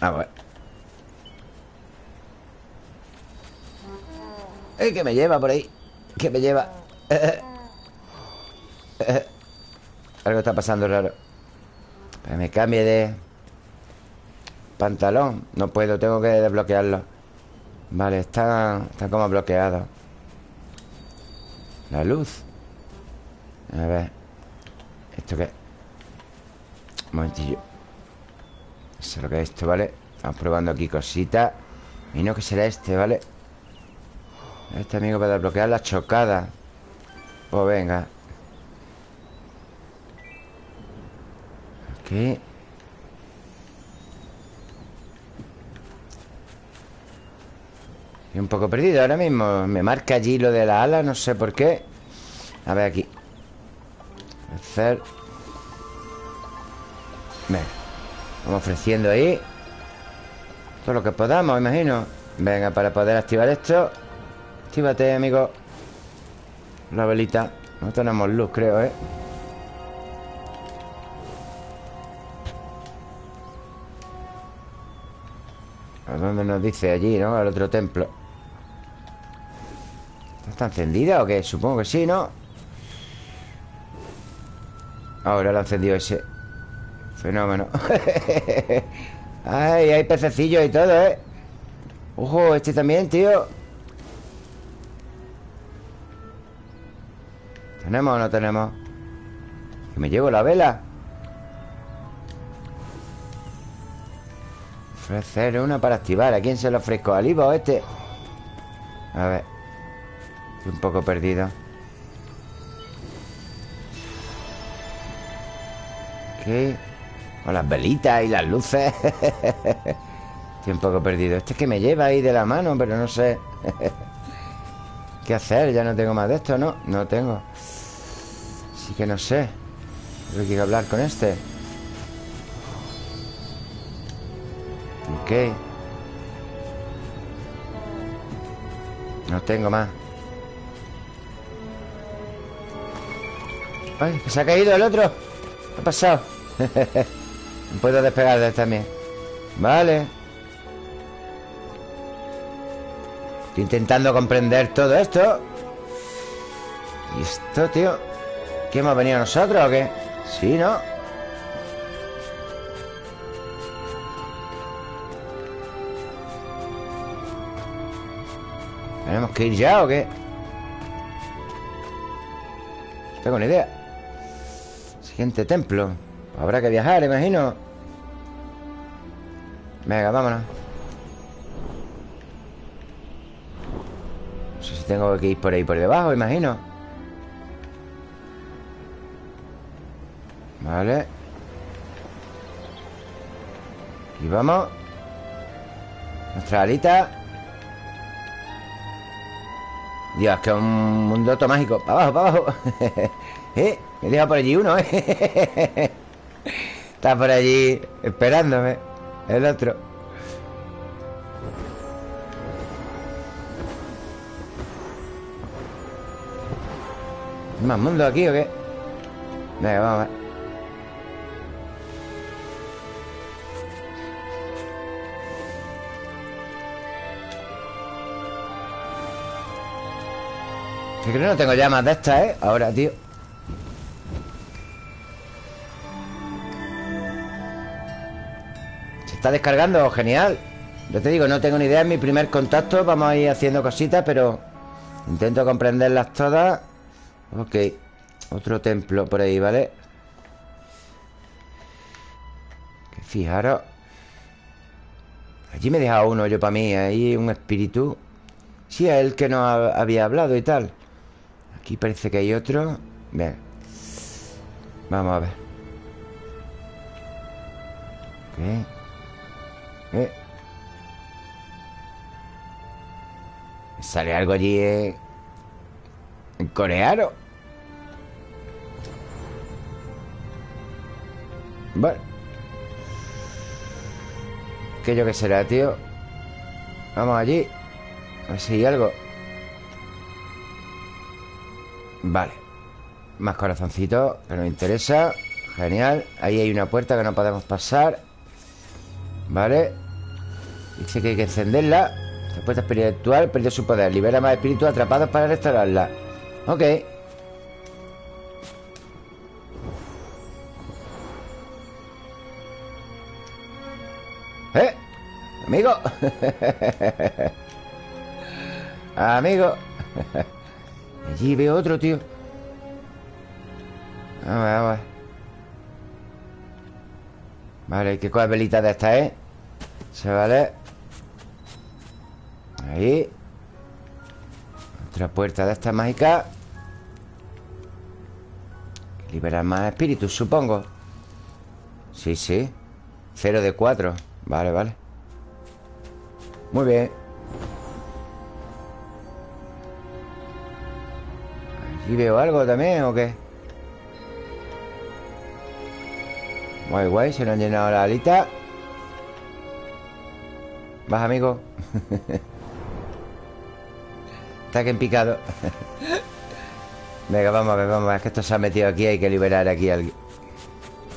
A: Ah, bueno. ¡Eh, que me lleva por ahí! Que me lleva Algo está pasando raro. Pues me cambie de Pantalón. No puedo, tengo que desbloquearlo. Vale, está, está como bloqueado. La luz. A ver. ¿Esto qué? Un momentillo. Eso es lo que es esto, ¿vale? Estamos probando aquí cositas. Y no que será este, ¿vale? Este amigo para desbloquear la chocada Pues venga. Aquí Estoy un poco perdido ahora mismo. Me marca allí lo de la ala, no sé por qué. A ver aquí. Hacer. Venga. Vamos ofreciendo ahí. Todo lo que podamos, imagino. Venga, para poder activar esto. Actívate, amigo La velita No tenemos luz, creo, ¿eh? ¿A dónde nos dice? Allí, ¿no? Al otro templo ¿Está encendida o qué? Supongo que sí, ¿no? Ahora lo ha encendido ese Fenómeno Ay, hay pececillos y todo, ¿eh? Ojo, este también, tío ¿Tenemos o no tenemos? Que me llevo la vela Ofrecer una para activar ¿A quién se lo ofrezco? ¿Al Ivo o este? A ver Estoy un poco perdido ¿Qué? Con las velitas y las luces Estoy un poco perdido Este es que me lleva ahí de la mano Pero no sé ¿Qué hacer? Ya no tengo más de esto, ¿no? No tengo Así que no sé. Tengo que hablar con este. Ok. No tengo más. Ay, se ha caído el otro. ¿Qué ha pasado? no puedo despegar de él también. Vale. Estoy intentando comprender todo esto. ¿Y esto, tío? ¿Qué hemos venido nosotros o qué? Sí, ¿no? ¿Tenemos que ir ya o qué? No tengo ni idea Siguiente templo Habrá que viajar, imagino Venga, vámonos No sé si tengo que ir por ahí por debajo, imagino Vale. Y vamos. Nuestra alita. Dios, que es un mundo mágico Para abajo, para abajo. ¿Eh? Me deja por allí uno, ¿eh? Está por allí esperándome. El otro. ¿Más mundo aquí o qué? Venga, vamos a ver Yo creo que no tengo llamas de estas, ¿eh? Ahora, tío. Se está descargando, genial. Yo te digo, no tengo ni idea, es mi primer contacto. Vamos a ir haciendo cositas, pero Intento comprenderlas todas. Ok. Otro templo por ahí, ¿vale? Que fijaros. Allí me he dejado uno yo para mí Ahí un espíritu. Sí, es el que nos había hablado y tal Aquí parece que hay otro Bien Vamos a ver ¿Qué? ¿Eh? Sale algo allí eh. Un coreano Bueno ¿Qué yo que será, tío? Vamos allí A ver si hay algo Vale. Más corazoncitos Que nos interesa. Genial. Ahí hay una puerta que no podemos pasar. Vale. Dice que hay que encenderla. Esta puerta espiritual perdió su poder. Libera más espíritus atrapados para restaurarla. Ok. ¡Eh! ¡Amigo! ¡Amigo! Allí veo otro, tío. Vamos, vamos Vale, hay que coger velitas de esta, ¿eh? Se vale Ahí. Otra puerta de esta mágica. Liberar más espíritus, supongo. Sí, sí. Cero de cuatro. Vale, vale. Muy bien ¿Allí veo algo también o qué? Guay, guay, se nos han llenado la alita. Vas, amigo Está que en picado. Venga, vamos a ver, vamos a ver Que esto se ha metido aquí Hay que liberar aquí a alguien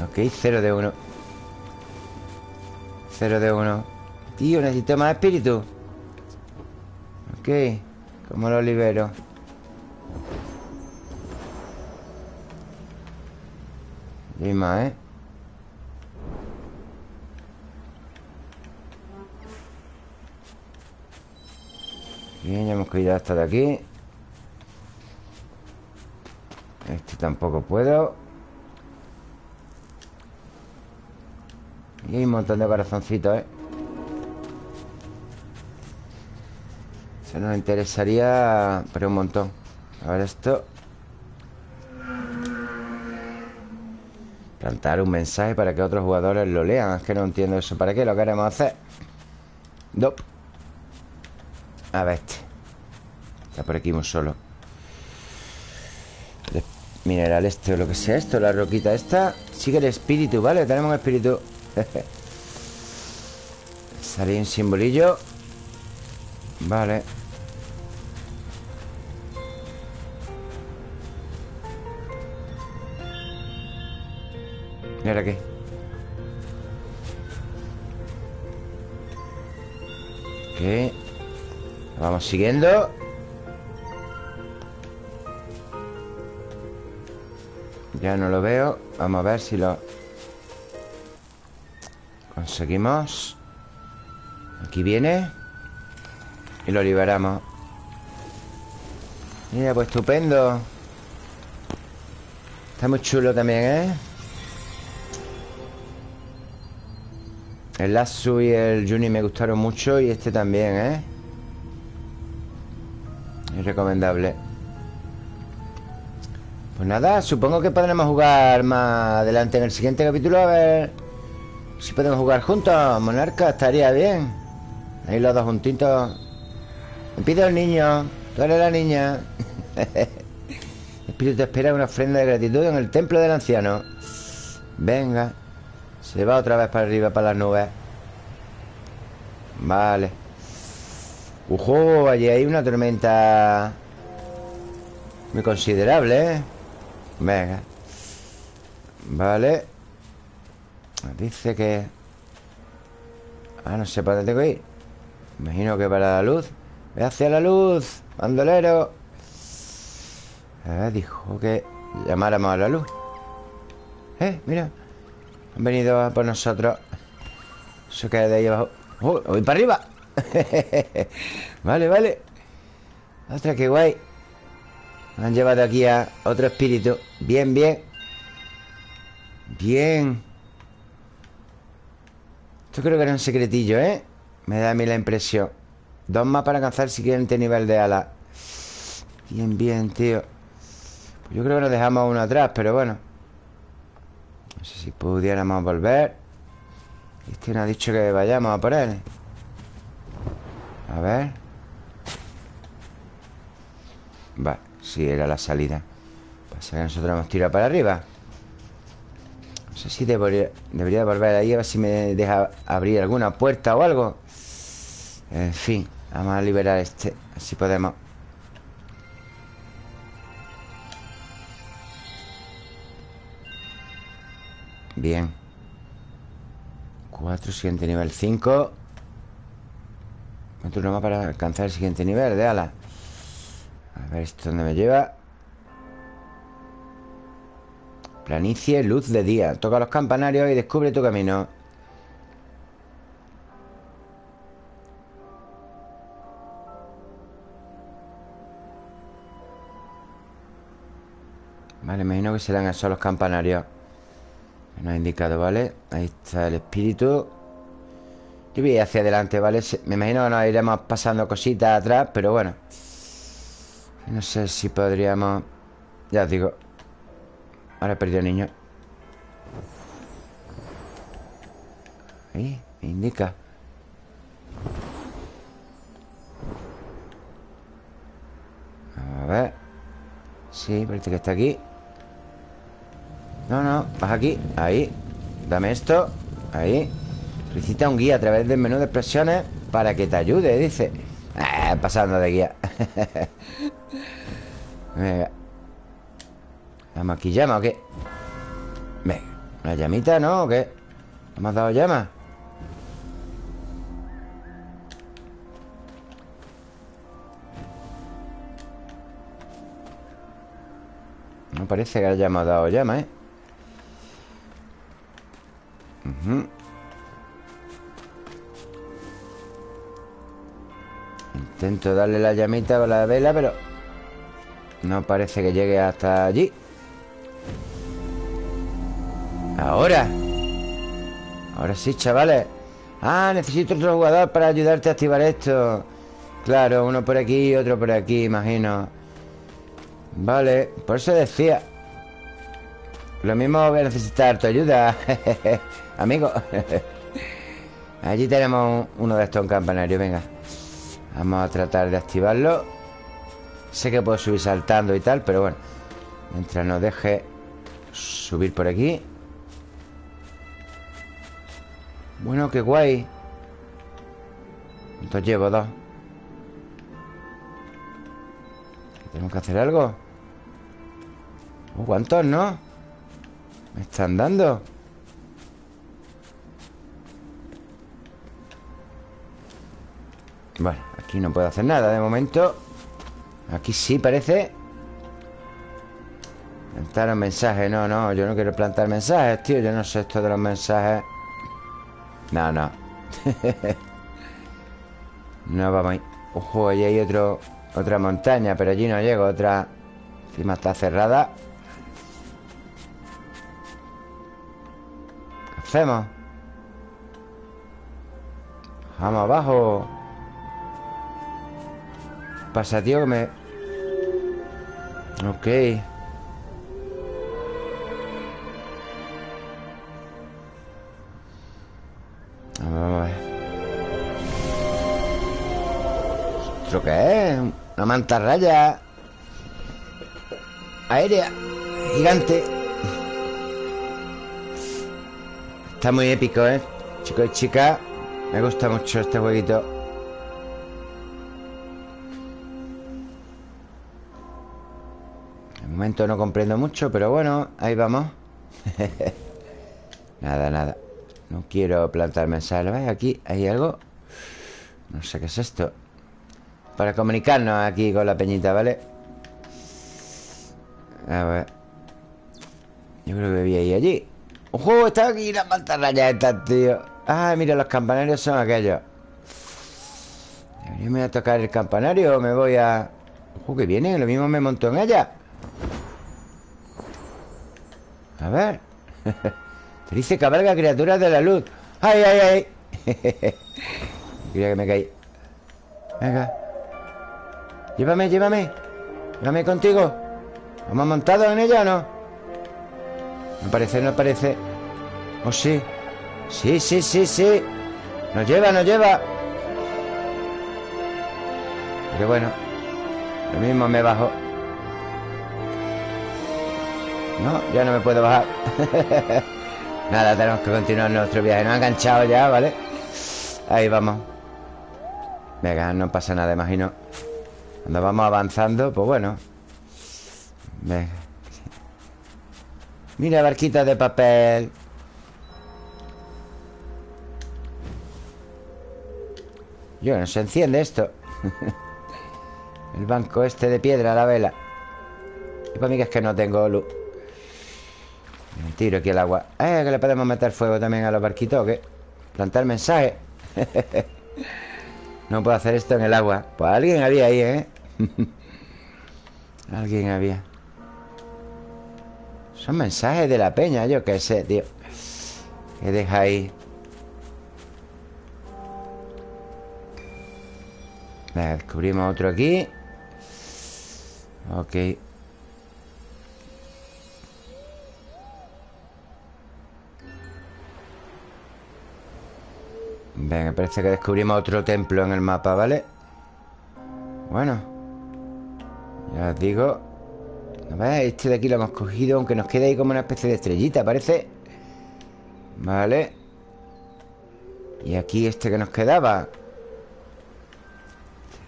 A: Ok, cero de uno. Cero de uno. Tío, necesito más espíritu. Ok ¿Cómo lo libero? Más, ¿eh? Bien, ya hemos caído hasta de aquí Este tampoco puedo Y hay un montón de corazoncitos, ¿eh? Eso nos interesaría Pero un montón A ver esto Plantar un mensaje para que otros jugadores lo lean. Es que no entiendo eso. ¿Para qué lo queremos hacer? Dop. A ver este. Está por aquí muy solo. Mineral este o lo que sea esto La roquita esta. Sigue el espíritu, ¿vale? Tenemos un espíritu. Sale un simbolillo. Vale ¿Y ahora qué? ¿Qué? Vamos siguiendo Ya no lo veo Vamos a ver si lo Conseguimos Aquí viene Y lo liberamos Mira, pues estupendo Está muy chulo también, ¿eh? El Lasso y el Juni me gustaron mucho Y este también, ¿eh? Es recomendable. Pues nada, supongo que podremos jugar más adelante en el siguiente capítulo A ver si podemos jugar juntos. Monarca, estaría bien. Ahí los dos juntitos. Me pide el niño. Tú eres la niña. Espíritu espera una ofrenda de gratitud en el templo del anciano. Venga Se va otra vez para arriba, para las nubes. Vale. Ujo, allí hay una tormenta Muy considerable, ¿eh? Venga. Vale. Dice que... Ah, no sé para dónde tengo que ir. Imagino que para la luz. Ve hacia la luz, bandolero. Dijo que llamáramos a la luz. Eh, mira Han venido a por nosotros. Eso que de ahí abajo. ¡Oh, voy para arriba! vale, vale. Otra, qué guay. Han llevado aquí a otro espíritu. Bien, bien. Bien. Esto creo que era un secretillo, ¿eh? Me da a mí la impresión. Dos más para alcanzar el siguiente nivel de ala. Bien, bien, tío. Yo creo que nos dejamos uno atrás Pero bueno No sé si pudiéramos volver. Nos ha dicho que vayamos a por él. A ver. Vale, Sí, era la salida. Pasa que nosotros hemos tirado para arriba. No sé si debería, debería volver ahí A ver si me deja abrir alguna puerta o algo. En fin Vamos a liberar este Así podemos Bien. 4, siguiente nivel. 5 ¿Cuánto más para alcanzar el siguiente nivel. De ala? A ver esto dónde me lleva. Planicie, luz de día. Toca los campanarios y descubre tu camino. Vale, imagino que serán esos los campanarios nos ha indicado, ¿vale? Ahí está el espíritu. Yo voy hacia adelante, ¿vale? Me imagino que nos iremos pasando cositas atrás Pero bueno. No sé si podríamos Ya os digo. Ahora he perdido niño. Ahí, me indica. A ver. Sí, parece que está aquí no, no, vas aquí Ahí Dame esto Ahí Solicita un guía a través del menú de expresiones Para que te ayude, dice eh, Pasando de guía Venga ¿Vamos aquí llama o qué? Venga ¿Una llamita, no? ¿O qué? ¿Hemos dado llama? No parece que hayamos dado llama, ¿eh? Intento darle la llamita a la vela, pero no parece que llegue hasta allí. Ahora. Ahora sí, chavales. Ah, necesito otro jugador para ayudarte a activar esto. Claro, uno por aquí y otro por aquí, imagino. Vale, por eso decía. Lo mismo voy a necesitar tu ayuda. Amigo. Allí tenemos uno de estos campanarios Venga. Vamos a tratar de activarlo. Sé que puedo subir saltando y tal Pero bueno. Mientras nos deje subir por aquí. Bueno, qué guay. ¿Cuántos llevo? Dos. ¿Tenemos que hacer algo? Oh, ¿Cuántos, no? Me están dando Bueno, aquí no puedo hacer nada de momento. Aquí sí parece. Plantar un mensaje No, no, yo no quiero plantar mensajes, tío Yo no sé esto de los mensajes. No, no. No vamos ahí Ojo, allí hay otro, otra montaña Pero allí no llego, otra. Encima está cerrada. ¿Qué hacemos? Vamos abajo pasa, tío? Que me... Ok Vamos a ver ¿Esto qué es? Una mantarraya Aérea Gigante Está muy épico, ¿eh? Chicos y chicas Me gusta mucho este jueguito momento no comprendo mucho, pero bueno, ahí vamos. nada, nada. No quiero plantar mensajes. Aquí hay algo. No sé qué es esto. Para comunicarnos aquí con la peñita, ¿vale? A ver. Yo creo que vi ahí allí. ¡Ojo! Está aquí la mantarraya esta, tío. Ah, mira, los campanarios son aquellos. ¿Yo me voy a tocar el campanario o me voy a...? Ojo, que viene. Lo mismo me montó en ella. A ver. Te dice cabalga criaturas de la luz. ¡Ay, ay, ay! Quería que me caí. Venga. Llévame, llévame. Llévame contigo. ¿Hemos montado en ella o no? No parece, no parece. ¿Oh, sí? Sí, sí, sí, sí. Nos lleva, nos lleva. Pero bueno Lo mismo me bajo No, ya no me puedo bajar. Nada, tenemos que continuar nuestro viaje. Nos ha enganchado ya, ¿vale? Ahí vamos. Venga, no pasa nada, imagino. Cuando vamos avanzando, pues bueno. Venga Mira, barquita de papel. Yo, no se enciende esto. El banco este de piedra, la vela. Y para mí que es que no tengo luz Me tiro aquí el agua. Eh, que le podemos meter fuego también a los barquitos qué? Plantar mensaje No puedo hacer esto en el agua. Pues alguien había ahí, ¿eh? alguien había. Son mensajes de la peña Yo qué sé, tío. Que deja ahí. Descubrimos otro aquí. Ok Venga, parece que descubrimos otro templo en el mapa, ¿vale? Bueno Ya os digo. Este de aquí lo hemos cogido Aunque nos quede ahí como una especie de estrellita, parece. Vale. Y aquí este que nos quedaba.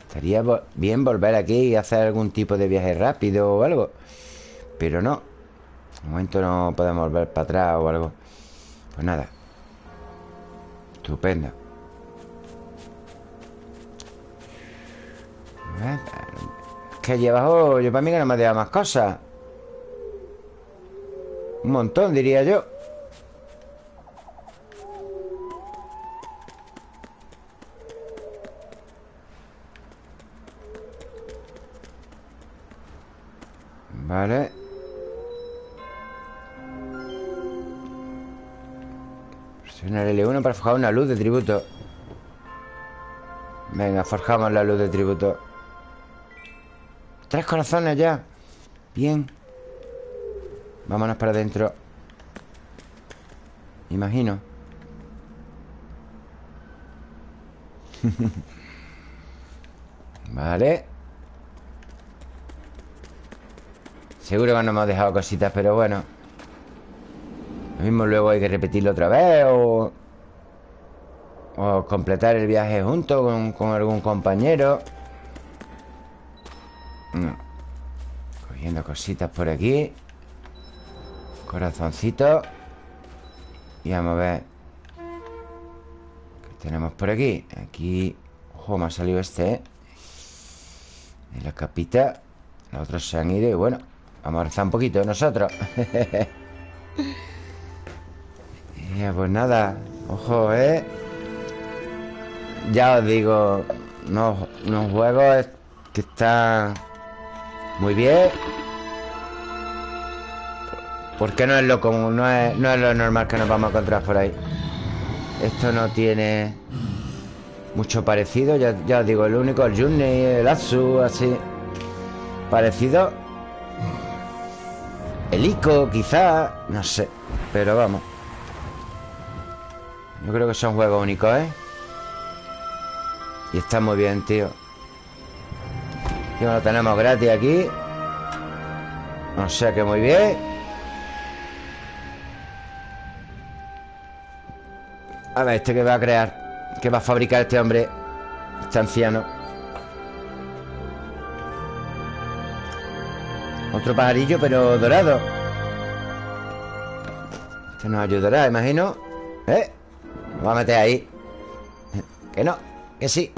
A: Estaría bien volver aquí y hacer algún tipo de viaje rápido o algo. Pero no. De momento no podemos volver para atrás o algo. Pues nada. Estupendo Es que allí abajo yo para mí que no me ha más cosas. Un montón diría yo. Vale. Presiona el L1 para forjar una luz de tributo. Venga, forjamos la luz de tributo Corazones ya. Bien. Vámonos para adentro. Imagino. Vale. Seguro que no hemos dejado cositas, pero bueno. Lo mismo luego hay que repetirlo otra vez o completar el viaje junto con, algún compañero cositas por aquí Corazoncito Y vamos a ver ¿Qué tenemos por aquí? Aquí Ojo, me ha salido este, ¿eh? La capita Los otros se han ido y bueno Vamos a rezar un poquito nosotros ya, Pues nada Ojo, ¿eh? Ya os digo Unos, unos juegos que están Muy bien Porque no es lo común no es, no es lo normal que nos vamos a encontrar por ahí. Esto no tiene Mucho parecido Ya, ya os digo, el único, el Journey, el Atsu Así. Parecido. El ICO, quizá No sé Pero vamos. Yo creo que son juegos únicos, ¿eh? Y está muy bien, tío. Tío, lo tenemos gratis aquí. O sea que muy bien A ver, ¿este que va a crear? ¿Qué va a fabricar este hombre? Este anciano. Otro pajarillo, pero dorado. Este nos ayudará, imagino. ¿Eh? Lo va a meter ahí. Que no, que sí.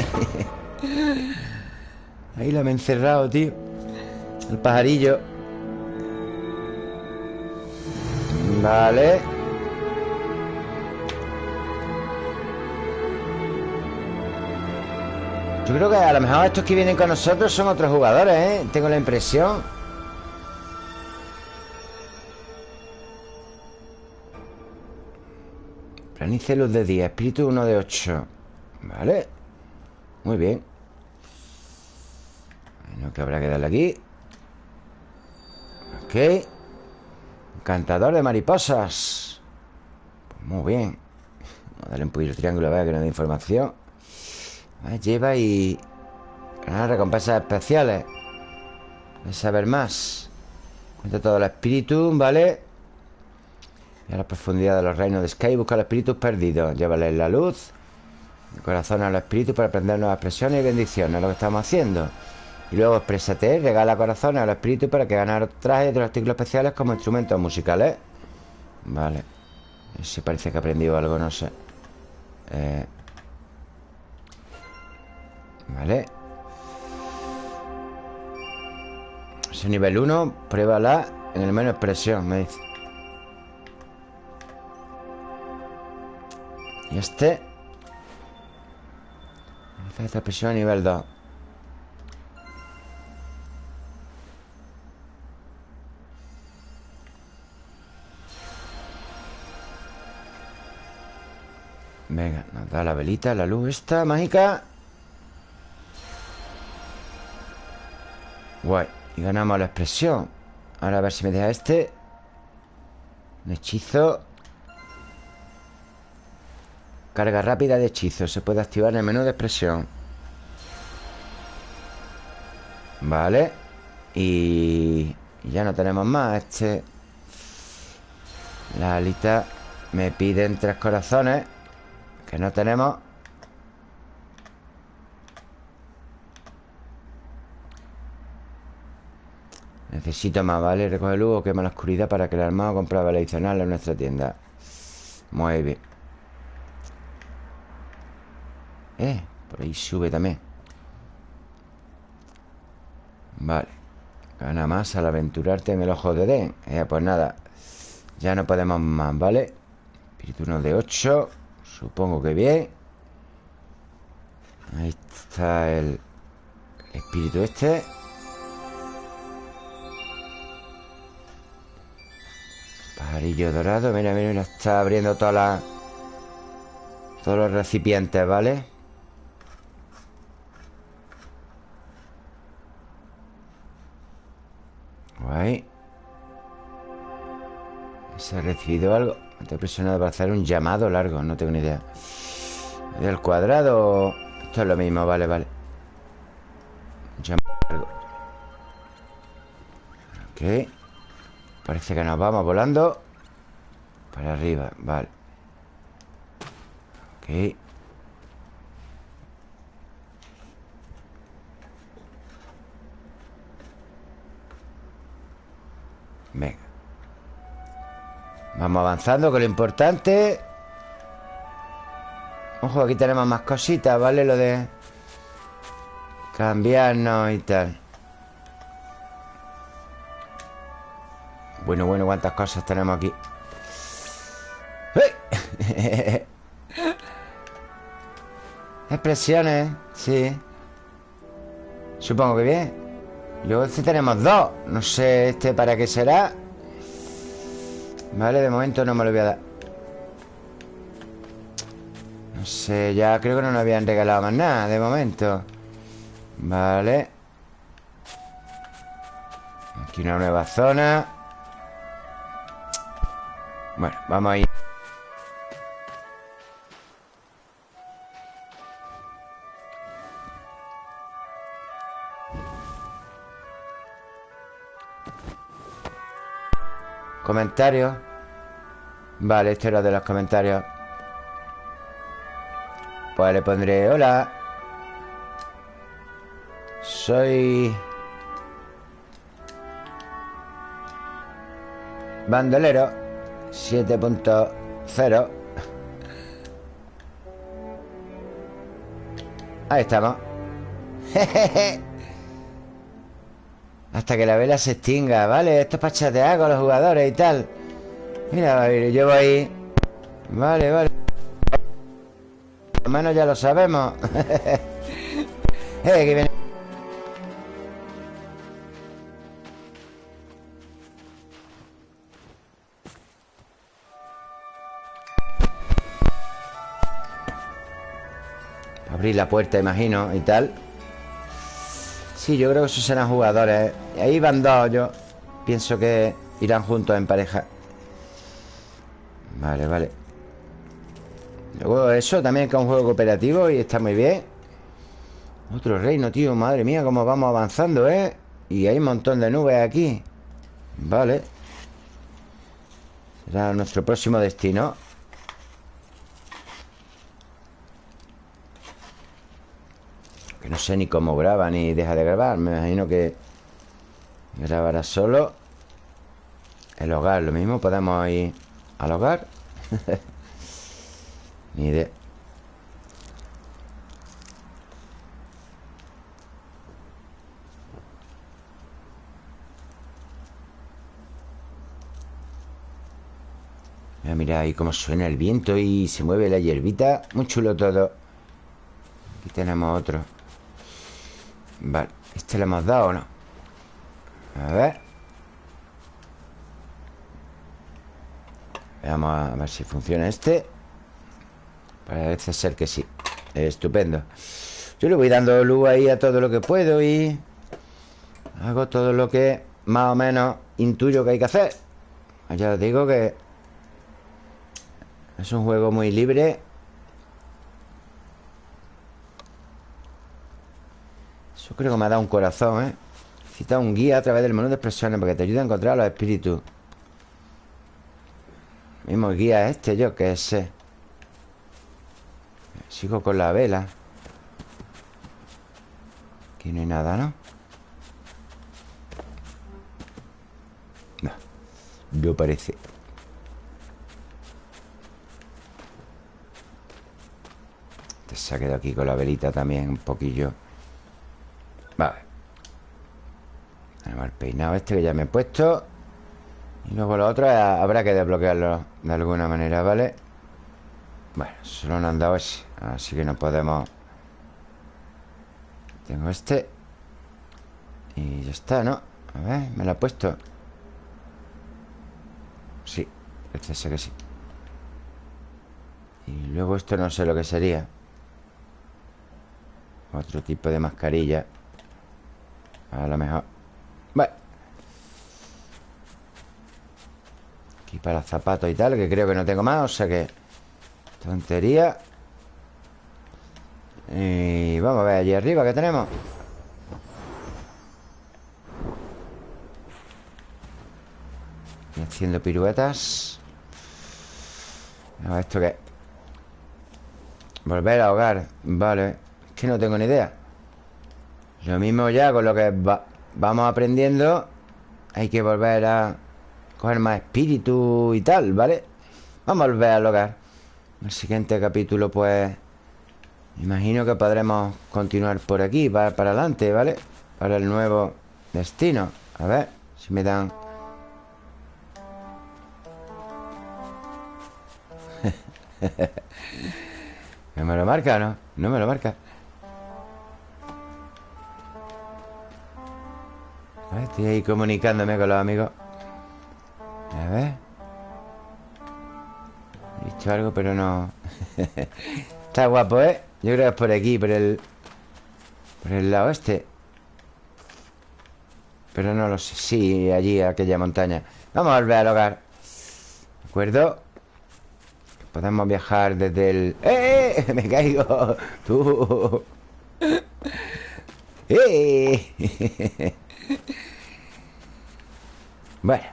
A: Ahí lo he encerrado, tío. El pajarillo. Vale Yo creo que a lo mejor estos que vienen con nosotros son otros jugadores, ¿eh? Tengo la impresión. Planice luz de día, espíritu 1 de 8 Vale. Muy bien. Bueno, que habrá que darle aquí. Ok. Encantador de mariposas. Pues Muy bien. Vamos a darle un poquito de triángulo, vea que nos da información Lleva y... Ganar recompensas especiales. Voy a saber más. Cuenta todos los espíritus, ¿vale? Y a la profundidad de los reinos de Sky Busca los espíritus perdidos Llévales la luz El corazón a los espíritus para aprender nuevas expresiones y bendiciones Es lo que estamos haciendo. Y luego exprésate, regala corazones a los espíritus Para que ganar trajes de los artículos especiales Como instrumentos musicales. Vale. Ese parece que ha aprendido algo, no sé. Eh... Vale Ese nivel 1 Pruébala en el menos expresión Me dice. Y este. Esta expresión a nivel 2 Venga, nos da la velita, la luz esta mágica Guay. Y ganamos la expresión. Ahora a ver si me deja este. Hechizo. Carga rápida de hechizo. Se puede activar en el menú de expresión. Vale. Y... ya no tenemos más. Este... La alita me piden tres corazones Que no tenemos Necesito más, ¿vale? Recoge luz o quema la oscuridad para que el armado compre adicional en nuestra tienda. Muy bien. Eh, por ahí sube también. Vale. Gana más al aventurarte en el ojo de Den eh, Pues nada. Ya no podemos más, ¿vale? Espíritu 1 de 8 Supongo que bien. Ahí está el espíritu este Pajarillo dorado Mira, mira, mira Está abriendo todas las Todos los recipientes, ¿vale? Guay ¿Se ha recibido algo? Estoy presionado para hacer un llamado largo No tengo ni idea ¿Del cuadrado? Esto es lo mismo, vale, vale Llamado largo Ok Parece que nos vamos volando. Para arriba, vale. Ok. Venga. Vamos avanzando con lo importante Ojo, aquí tenemos más cositas, ¿vale? Lo de cambiarnos y tal Bueno, bueno, cuántas cosas tenemos aquí Expresiones, sí. Supongo que bien. Luego este tenemos dos. No sé este para qué será Vale, de momento no me lo voy a dar. No sé, ya creo que no nos habían regalado más nada De momento. Vale. Aquí una nueva zona Bueno, vamos a ir Comentarios Vale, esto era de los comentarios. Pues le pondré Hola. Soy Bandolero 7.0 Ahí estamos. Hasta que la vela se extinga, ¿vale? Esto es para chatear con los jugadores y tal. Mira, yo ahí Vale, vale. Por lo menos ya lo sabemos. Eh, viene La puerta, imagino, y tal. Sí, yo creo que esos serán jugadores. Ahí van dos, yo pienso que irán juntos en pareja. Vale, vale. Luego eso también que es un juego cooperativo Y está muy bien. Otro reino, tío, madre mía Cómo vamos avanzando, ¿eh? Y hay un montón de nubes aquí. Vale. Será nuestro próximo destino Que no sé ni cómo graba ni deja de grabar Me imagino que Grabará solo El hogar, lo mismo Podemos ir al hogar Ni idea Mira, ahí cómo suena el viento y se mueve la hierbita. Muy chulo todo. Aquí tenemos otro. Vale, ¿este le hemos dado o no? A ver. Vamos a ver si funciona este. Parece ser que sí. Estupendo. Yo le voy dando luz ahí a todo lo que puedo y... Hago todo lo que más o menos intuyo que hay que hacer. Ya os digo que es un juego muy libre Eso creo que me ha dado un corazón, ¿eh? Cita un guía a través del menú de expresiones Para que te ayude a encontrar a los espíritus. Mismo guía este, yo que sé. Sigo con la vela. Aquí no hay nada, ¿no? No. No parece. Se ha quedado aquí con la velita también un poquillo Vale. Tenemos el peinado este que ya me he puesto. Y luego lo otro habrá que desbloquearlo de alguna manera, ¿vale? Bueno, solo no han dado ese Así que no podemos. Tengo este. Y ya está, ¿no? A ver, me lo ha puesto. Sí, este sé que sí. Y luego esto no sé lo que sería. Otro tipo de mascarilla A lo mejor. Bueno Aquí para zapatos y tal Que creo que no tengo más O sea que Tontería. Y vamos a ver allí arriba ¿Qué tenemos? Haciendo piruetas. A ¿Esto qué? Volver a hogar Vale. Que no tengo ni idea Lo mismo ya con lo que vamos aprendiendo Hay que volver a coger más espíritu y tal, ¿vale? Vamos a volver al hogar El siguiente capítulo, pues Imagino que podremos continuar por aquí Para, para adelante, ¿vale? Para el nuevo destino A ver si me dan... ¿No me lo marca no? No me lo marca Estoy ahí comunicándome con los amigos A ver He visto algo pero no Está guapo, ¿eh? Yo creo que es por aquí, por el Por el lado este Pero no lo sé Sí, allí, aquella montaña Vamos a volver al hogar ¿De acuerdo? Podemos viajar desde el... ¡Eh! ¡Me caigo! ¡Tú! ¡Eh! Bueno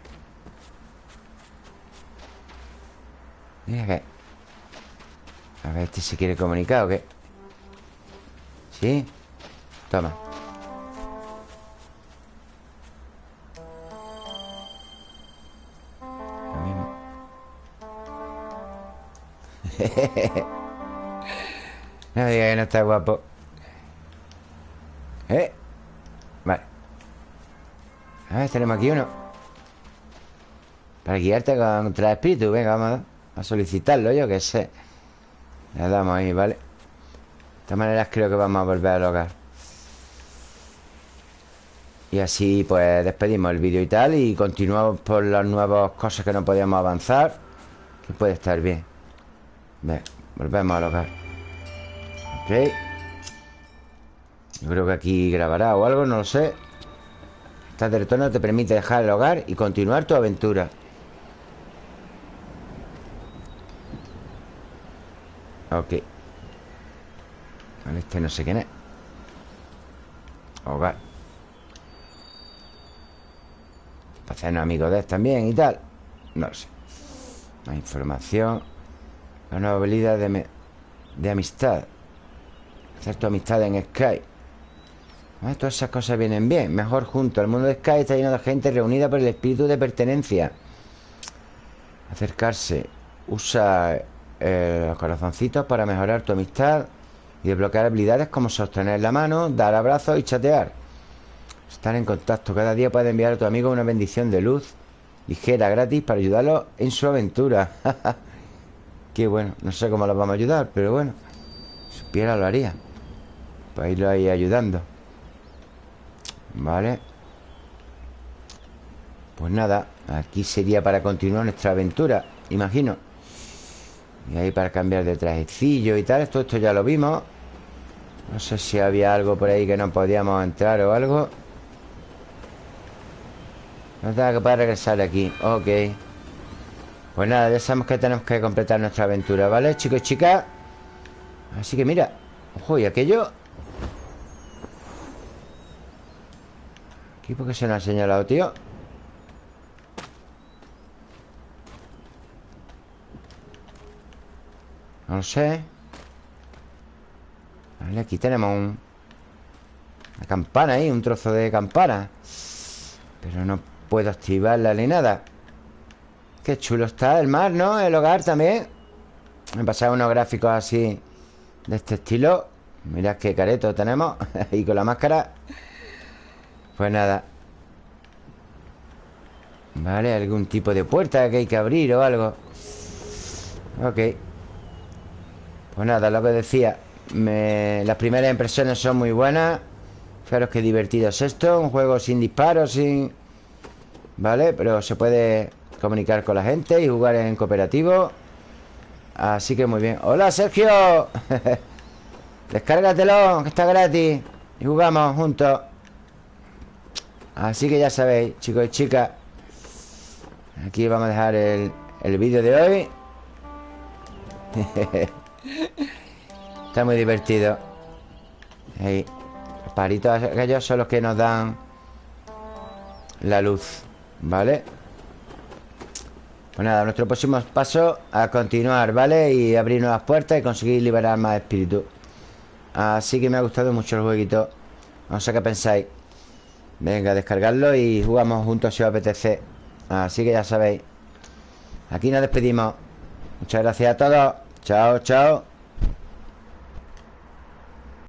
A: Mira que A ver, este se quiere comunicar o qué ¿Sí? Toma. Lo No diga que no está guapo. ¿Eh? A ver, tenemos aquí uno. Para guiarte contra el espíritu Venga, vamos a solicitarlo yo que sé. Le damos ahí, ¿vale? De todas maneras creo que vamos a volver al hogar. Y así pues despedimos el vídeo y tal Y continuamos por las nuevas cosas que no podíamos avanzar Que puede estar bien. Venga, volvemos al hogar. Ok. Yo creo que aquí grabará o algo, no lo sé Esta retorno te permite dejar el hogar y continuar tu aventura. Ok. Este no sé quién es. Hogar. Para hacernos amigos de él también y tal. No lo sé. Más información. La nueva habilidad de, de amistad. Hacer tu amistad en Sky ah, Todas esas cosas vienen bien Mejor junto El mundo de Sky está lleno de gente reunida por el espíritu de pertenencia Acercarse Usa eh, los corazoncitos para mejorar tu amistad y desbloquear habilidades como sostener la mano, dar abrazos y chatear. Estar en contacto. Cada día puedes enviar a tu amigo una bendición de luz ligera, gratis, para ayudarlo en su aventura. Qué bueno. No sé cómo los vamos a ayudar, pero bueno. Si supiera lo haría. Para irlo ahí ayudando. Vale. Pues nada, aquí sería para continuar nuestra aventura, imagino. Y ahí para cambiar de trajecillo y tal Esto, esto ya lo vimos No sé si había algo por ahí que no podíamos entrar o algo No tengo que poder regresar aquí Ok Pues nada, ya sabemos que tenemos que completar nuestra aventura ¿Vale, chicos y chicas? Así que mira Ojo, y aquello ¿Aquí por qué se nos ha señalado, tío? No sé. Vale, aquí tenemos un... Una campana ahí, un trozo de campana. Pero no puedo activarla ni nada. Qué chulo está el mar, ¿no? El hogar también. Me pasado unos gráficos así De este estilo. Mirad qué careto tenemos. Ahí con la máscara Pues nada. Vale, algún tipo de puerta que hay que abrir o algo. Ok. Pues nada, lo que decía Las primeras impresiones son muy buenas. Fijaros qué divertido es esto Un juego sin disparos, sin... ¿Vale? Pero se puede comunicar con la gente y jugar en cooperativo. Así que muy bien. ¡Hola, Sergio! Descárgatelo, que está gratis. Y jugamos juntos Así que ya sabéis, chicos y chicas Aquí vamos a dejar el, el vídeo de hoy. Está muy divertido. Ahí Los paritos aquellos son los que nos dan La luz ¿Vale? Pues nada, nuestro próximo paso A continuar, ¿vale? Y abrir nuevas puertas y conseguir liberar más espíritu. Así que me ha gustado mucho el jueguito. No sé qué pensáis Venga, descargarlo y jugamos juntos si os apetece. Así que ya sabéis. Aquí nos despedimos. Muchas gracias a todos. Chao, chao